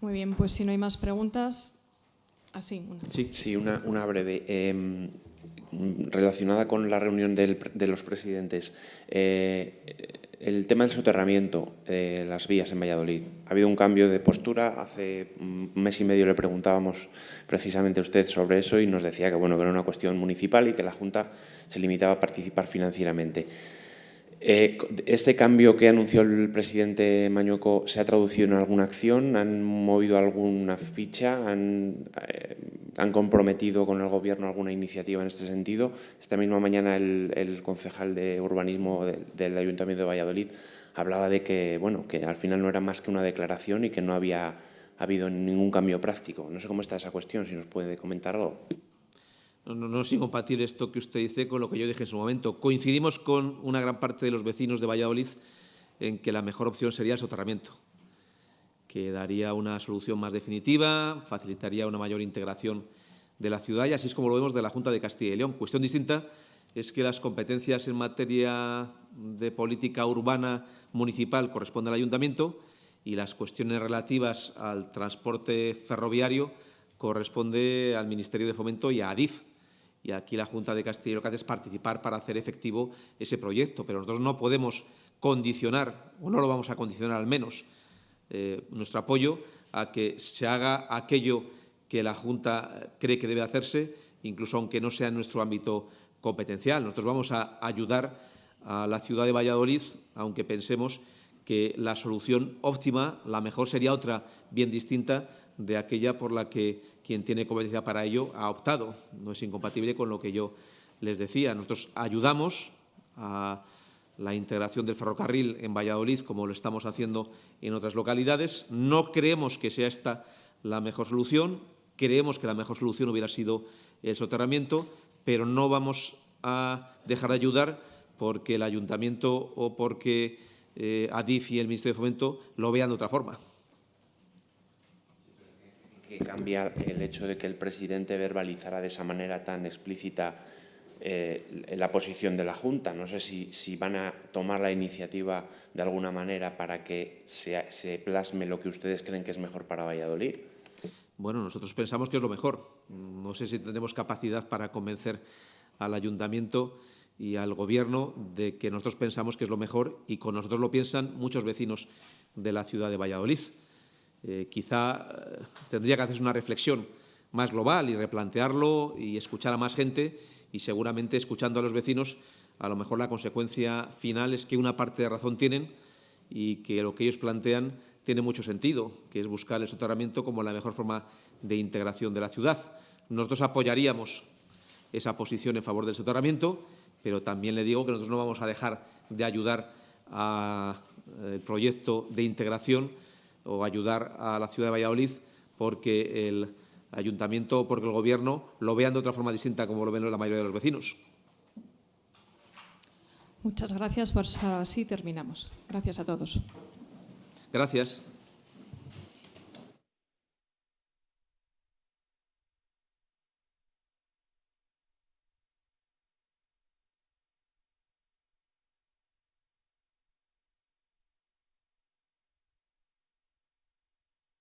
Muy bien, pues si no hay más preguntas, Una. Sí, sí, una, breve. Em, relacionada con la reunión de los presidentes. Eh, el tema del soterramiento de las vías en Valladolid. Ha habido un cambio de postura. Hace un mes y medio le preguntábamos precisamente a usted sobre eso y nos decía que, bueno, que era una cuestión municipal y que la Junta se limitaba a participar financieramente. Eh, ¿Este cambio que anunció el presidente Mañueco se ha traducido en alguna acción? ¿Han movido alguna ficha? ¿Han, eh, comprometido con el Gobierno alguna iniciativa en este sentido? Esta misma mañana el, concejal de urbanismo del Ayuntamiento de Valladolid hablaba de que, bueno, que al final no era más que una declaración y que no había habido ningún cambio práctico. No sé cómo está esa cuestión, si nos puede comentar algo. No, no, incompatible esto que usted dice con lo que yo dije en su momento. Coincidimos con una gran parte de los vecinos de Valladolid en que la mejor opción sería el soterramiento, que daría una solución más definitiva, facilitaría una mayor integración de la ciudad y así es como lo vemos de la Junta de Castilla y León. Cuestión distinta es que las competencias en materia de política urbana municipal corresponden al Ayuntamiento y las cuestiones relativas al transporte ferroviario corresponde al Ministerio de Fomento y a ADIF, y aquí la Junta de Castilla y León es participar para hacer efectivo ese proyecto, pero nosotros no podemos condicionar, o no lo vamos a condicionar al menos, eh, nuestro apoyo a que se haga aquello que la Junta cree que debe hacerse, incluso aunque no sea en nuestro ámbito competencial. Nosotros vamos a ayudar a la ciudad de Valladolid, aunque pensemos que la solución óptima, la mejor, sería otra bien distinta de aquella por la que quien tiene competencia para ello ha optado. No es incompatible con lo que yo les decía. Nosotros ayudamos a la integración del ferrocarril en Valladolid, como lo estamos haciendo en otras localidades. No creemos que sea esta la mejor solución. Creemos que la mejor solución hubiera sido el soterramiento, pero no vamos a dejar de ayudar porque el ayuntamiento o porque eh, ADIF y el Ministerio de Fomento lo vean de otra forma. ¿Qué cambia el hecho de que el presidente verbalizara de esa manera tan explícita eh, la posición de la Junta? No sé si, si, van a tomar la iniciativa de alguna manera para que se, se plasme lo que ustedes creen que es mejor para Valladolid. Bueno, nosotros pensamos que es lo mejor. No sé si tendremos capacidad para convencer al ayuntamiento y al Gobierno de que nosotros pensamos que es lo mejor y con nosotros lo piensan muchos vecinos de la ciudad de Valladolid. Eh, quizá eh, tendría que hacerse una reflexión más global y replantearlo y escuchar a más gente y seguramente escuchando a los vecinos a lo mejor la consecuencia final es que una parte de razón tienen y que lo que ellos plantean tiene mucho sentido, que es buscar el soterramiento como la mejor forma de integración de la ciudad. Nosotros apoyaríamos esa posición en favor del soterramiento, pero también le digo que nosotros no vamos a dejar de ayudar al proyecto de integración o ayudar a la ciudad de Valladolid porque el ayuntamiento o porque el Gobierno lo vean de otra forma distinta como lo ven la mayoría de los vecinos. Muchas gracias. Por así terminamos. Gracias a todos. Gracias.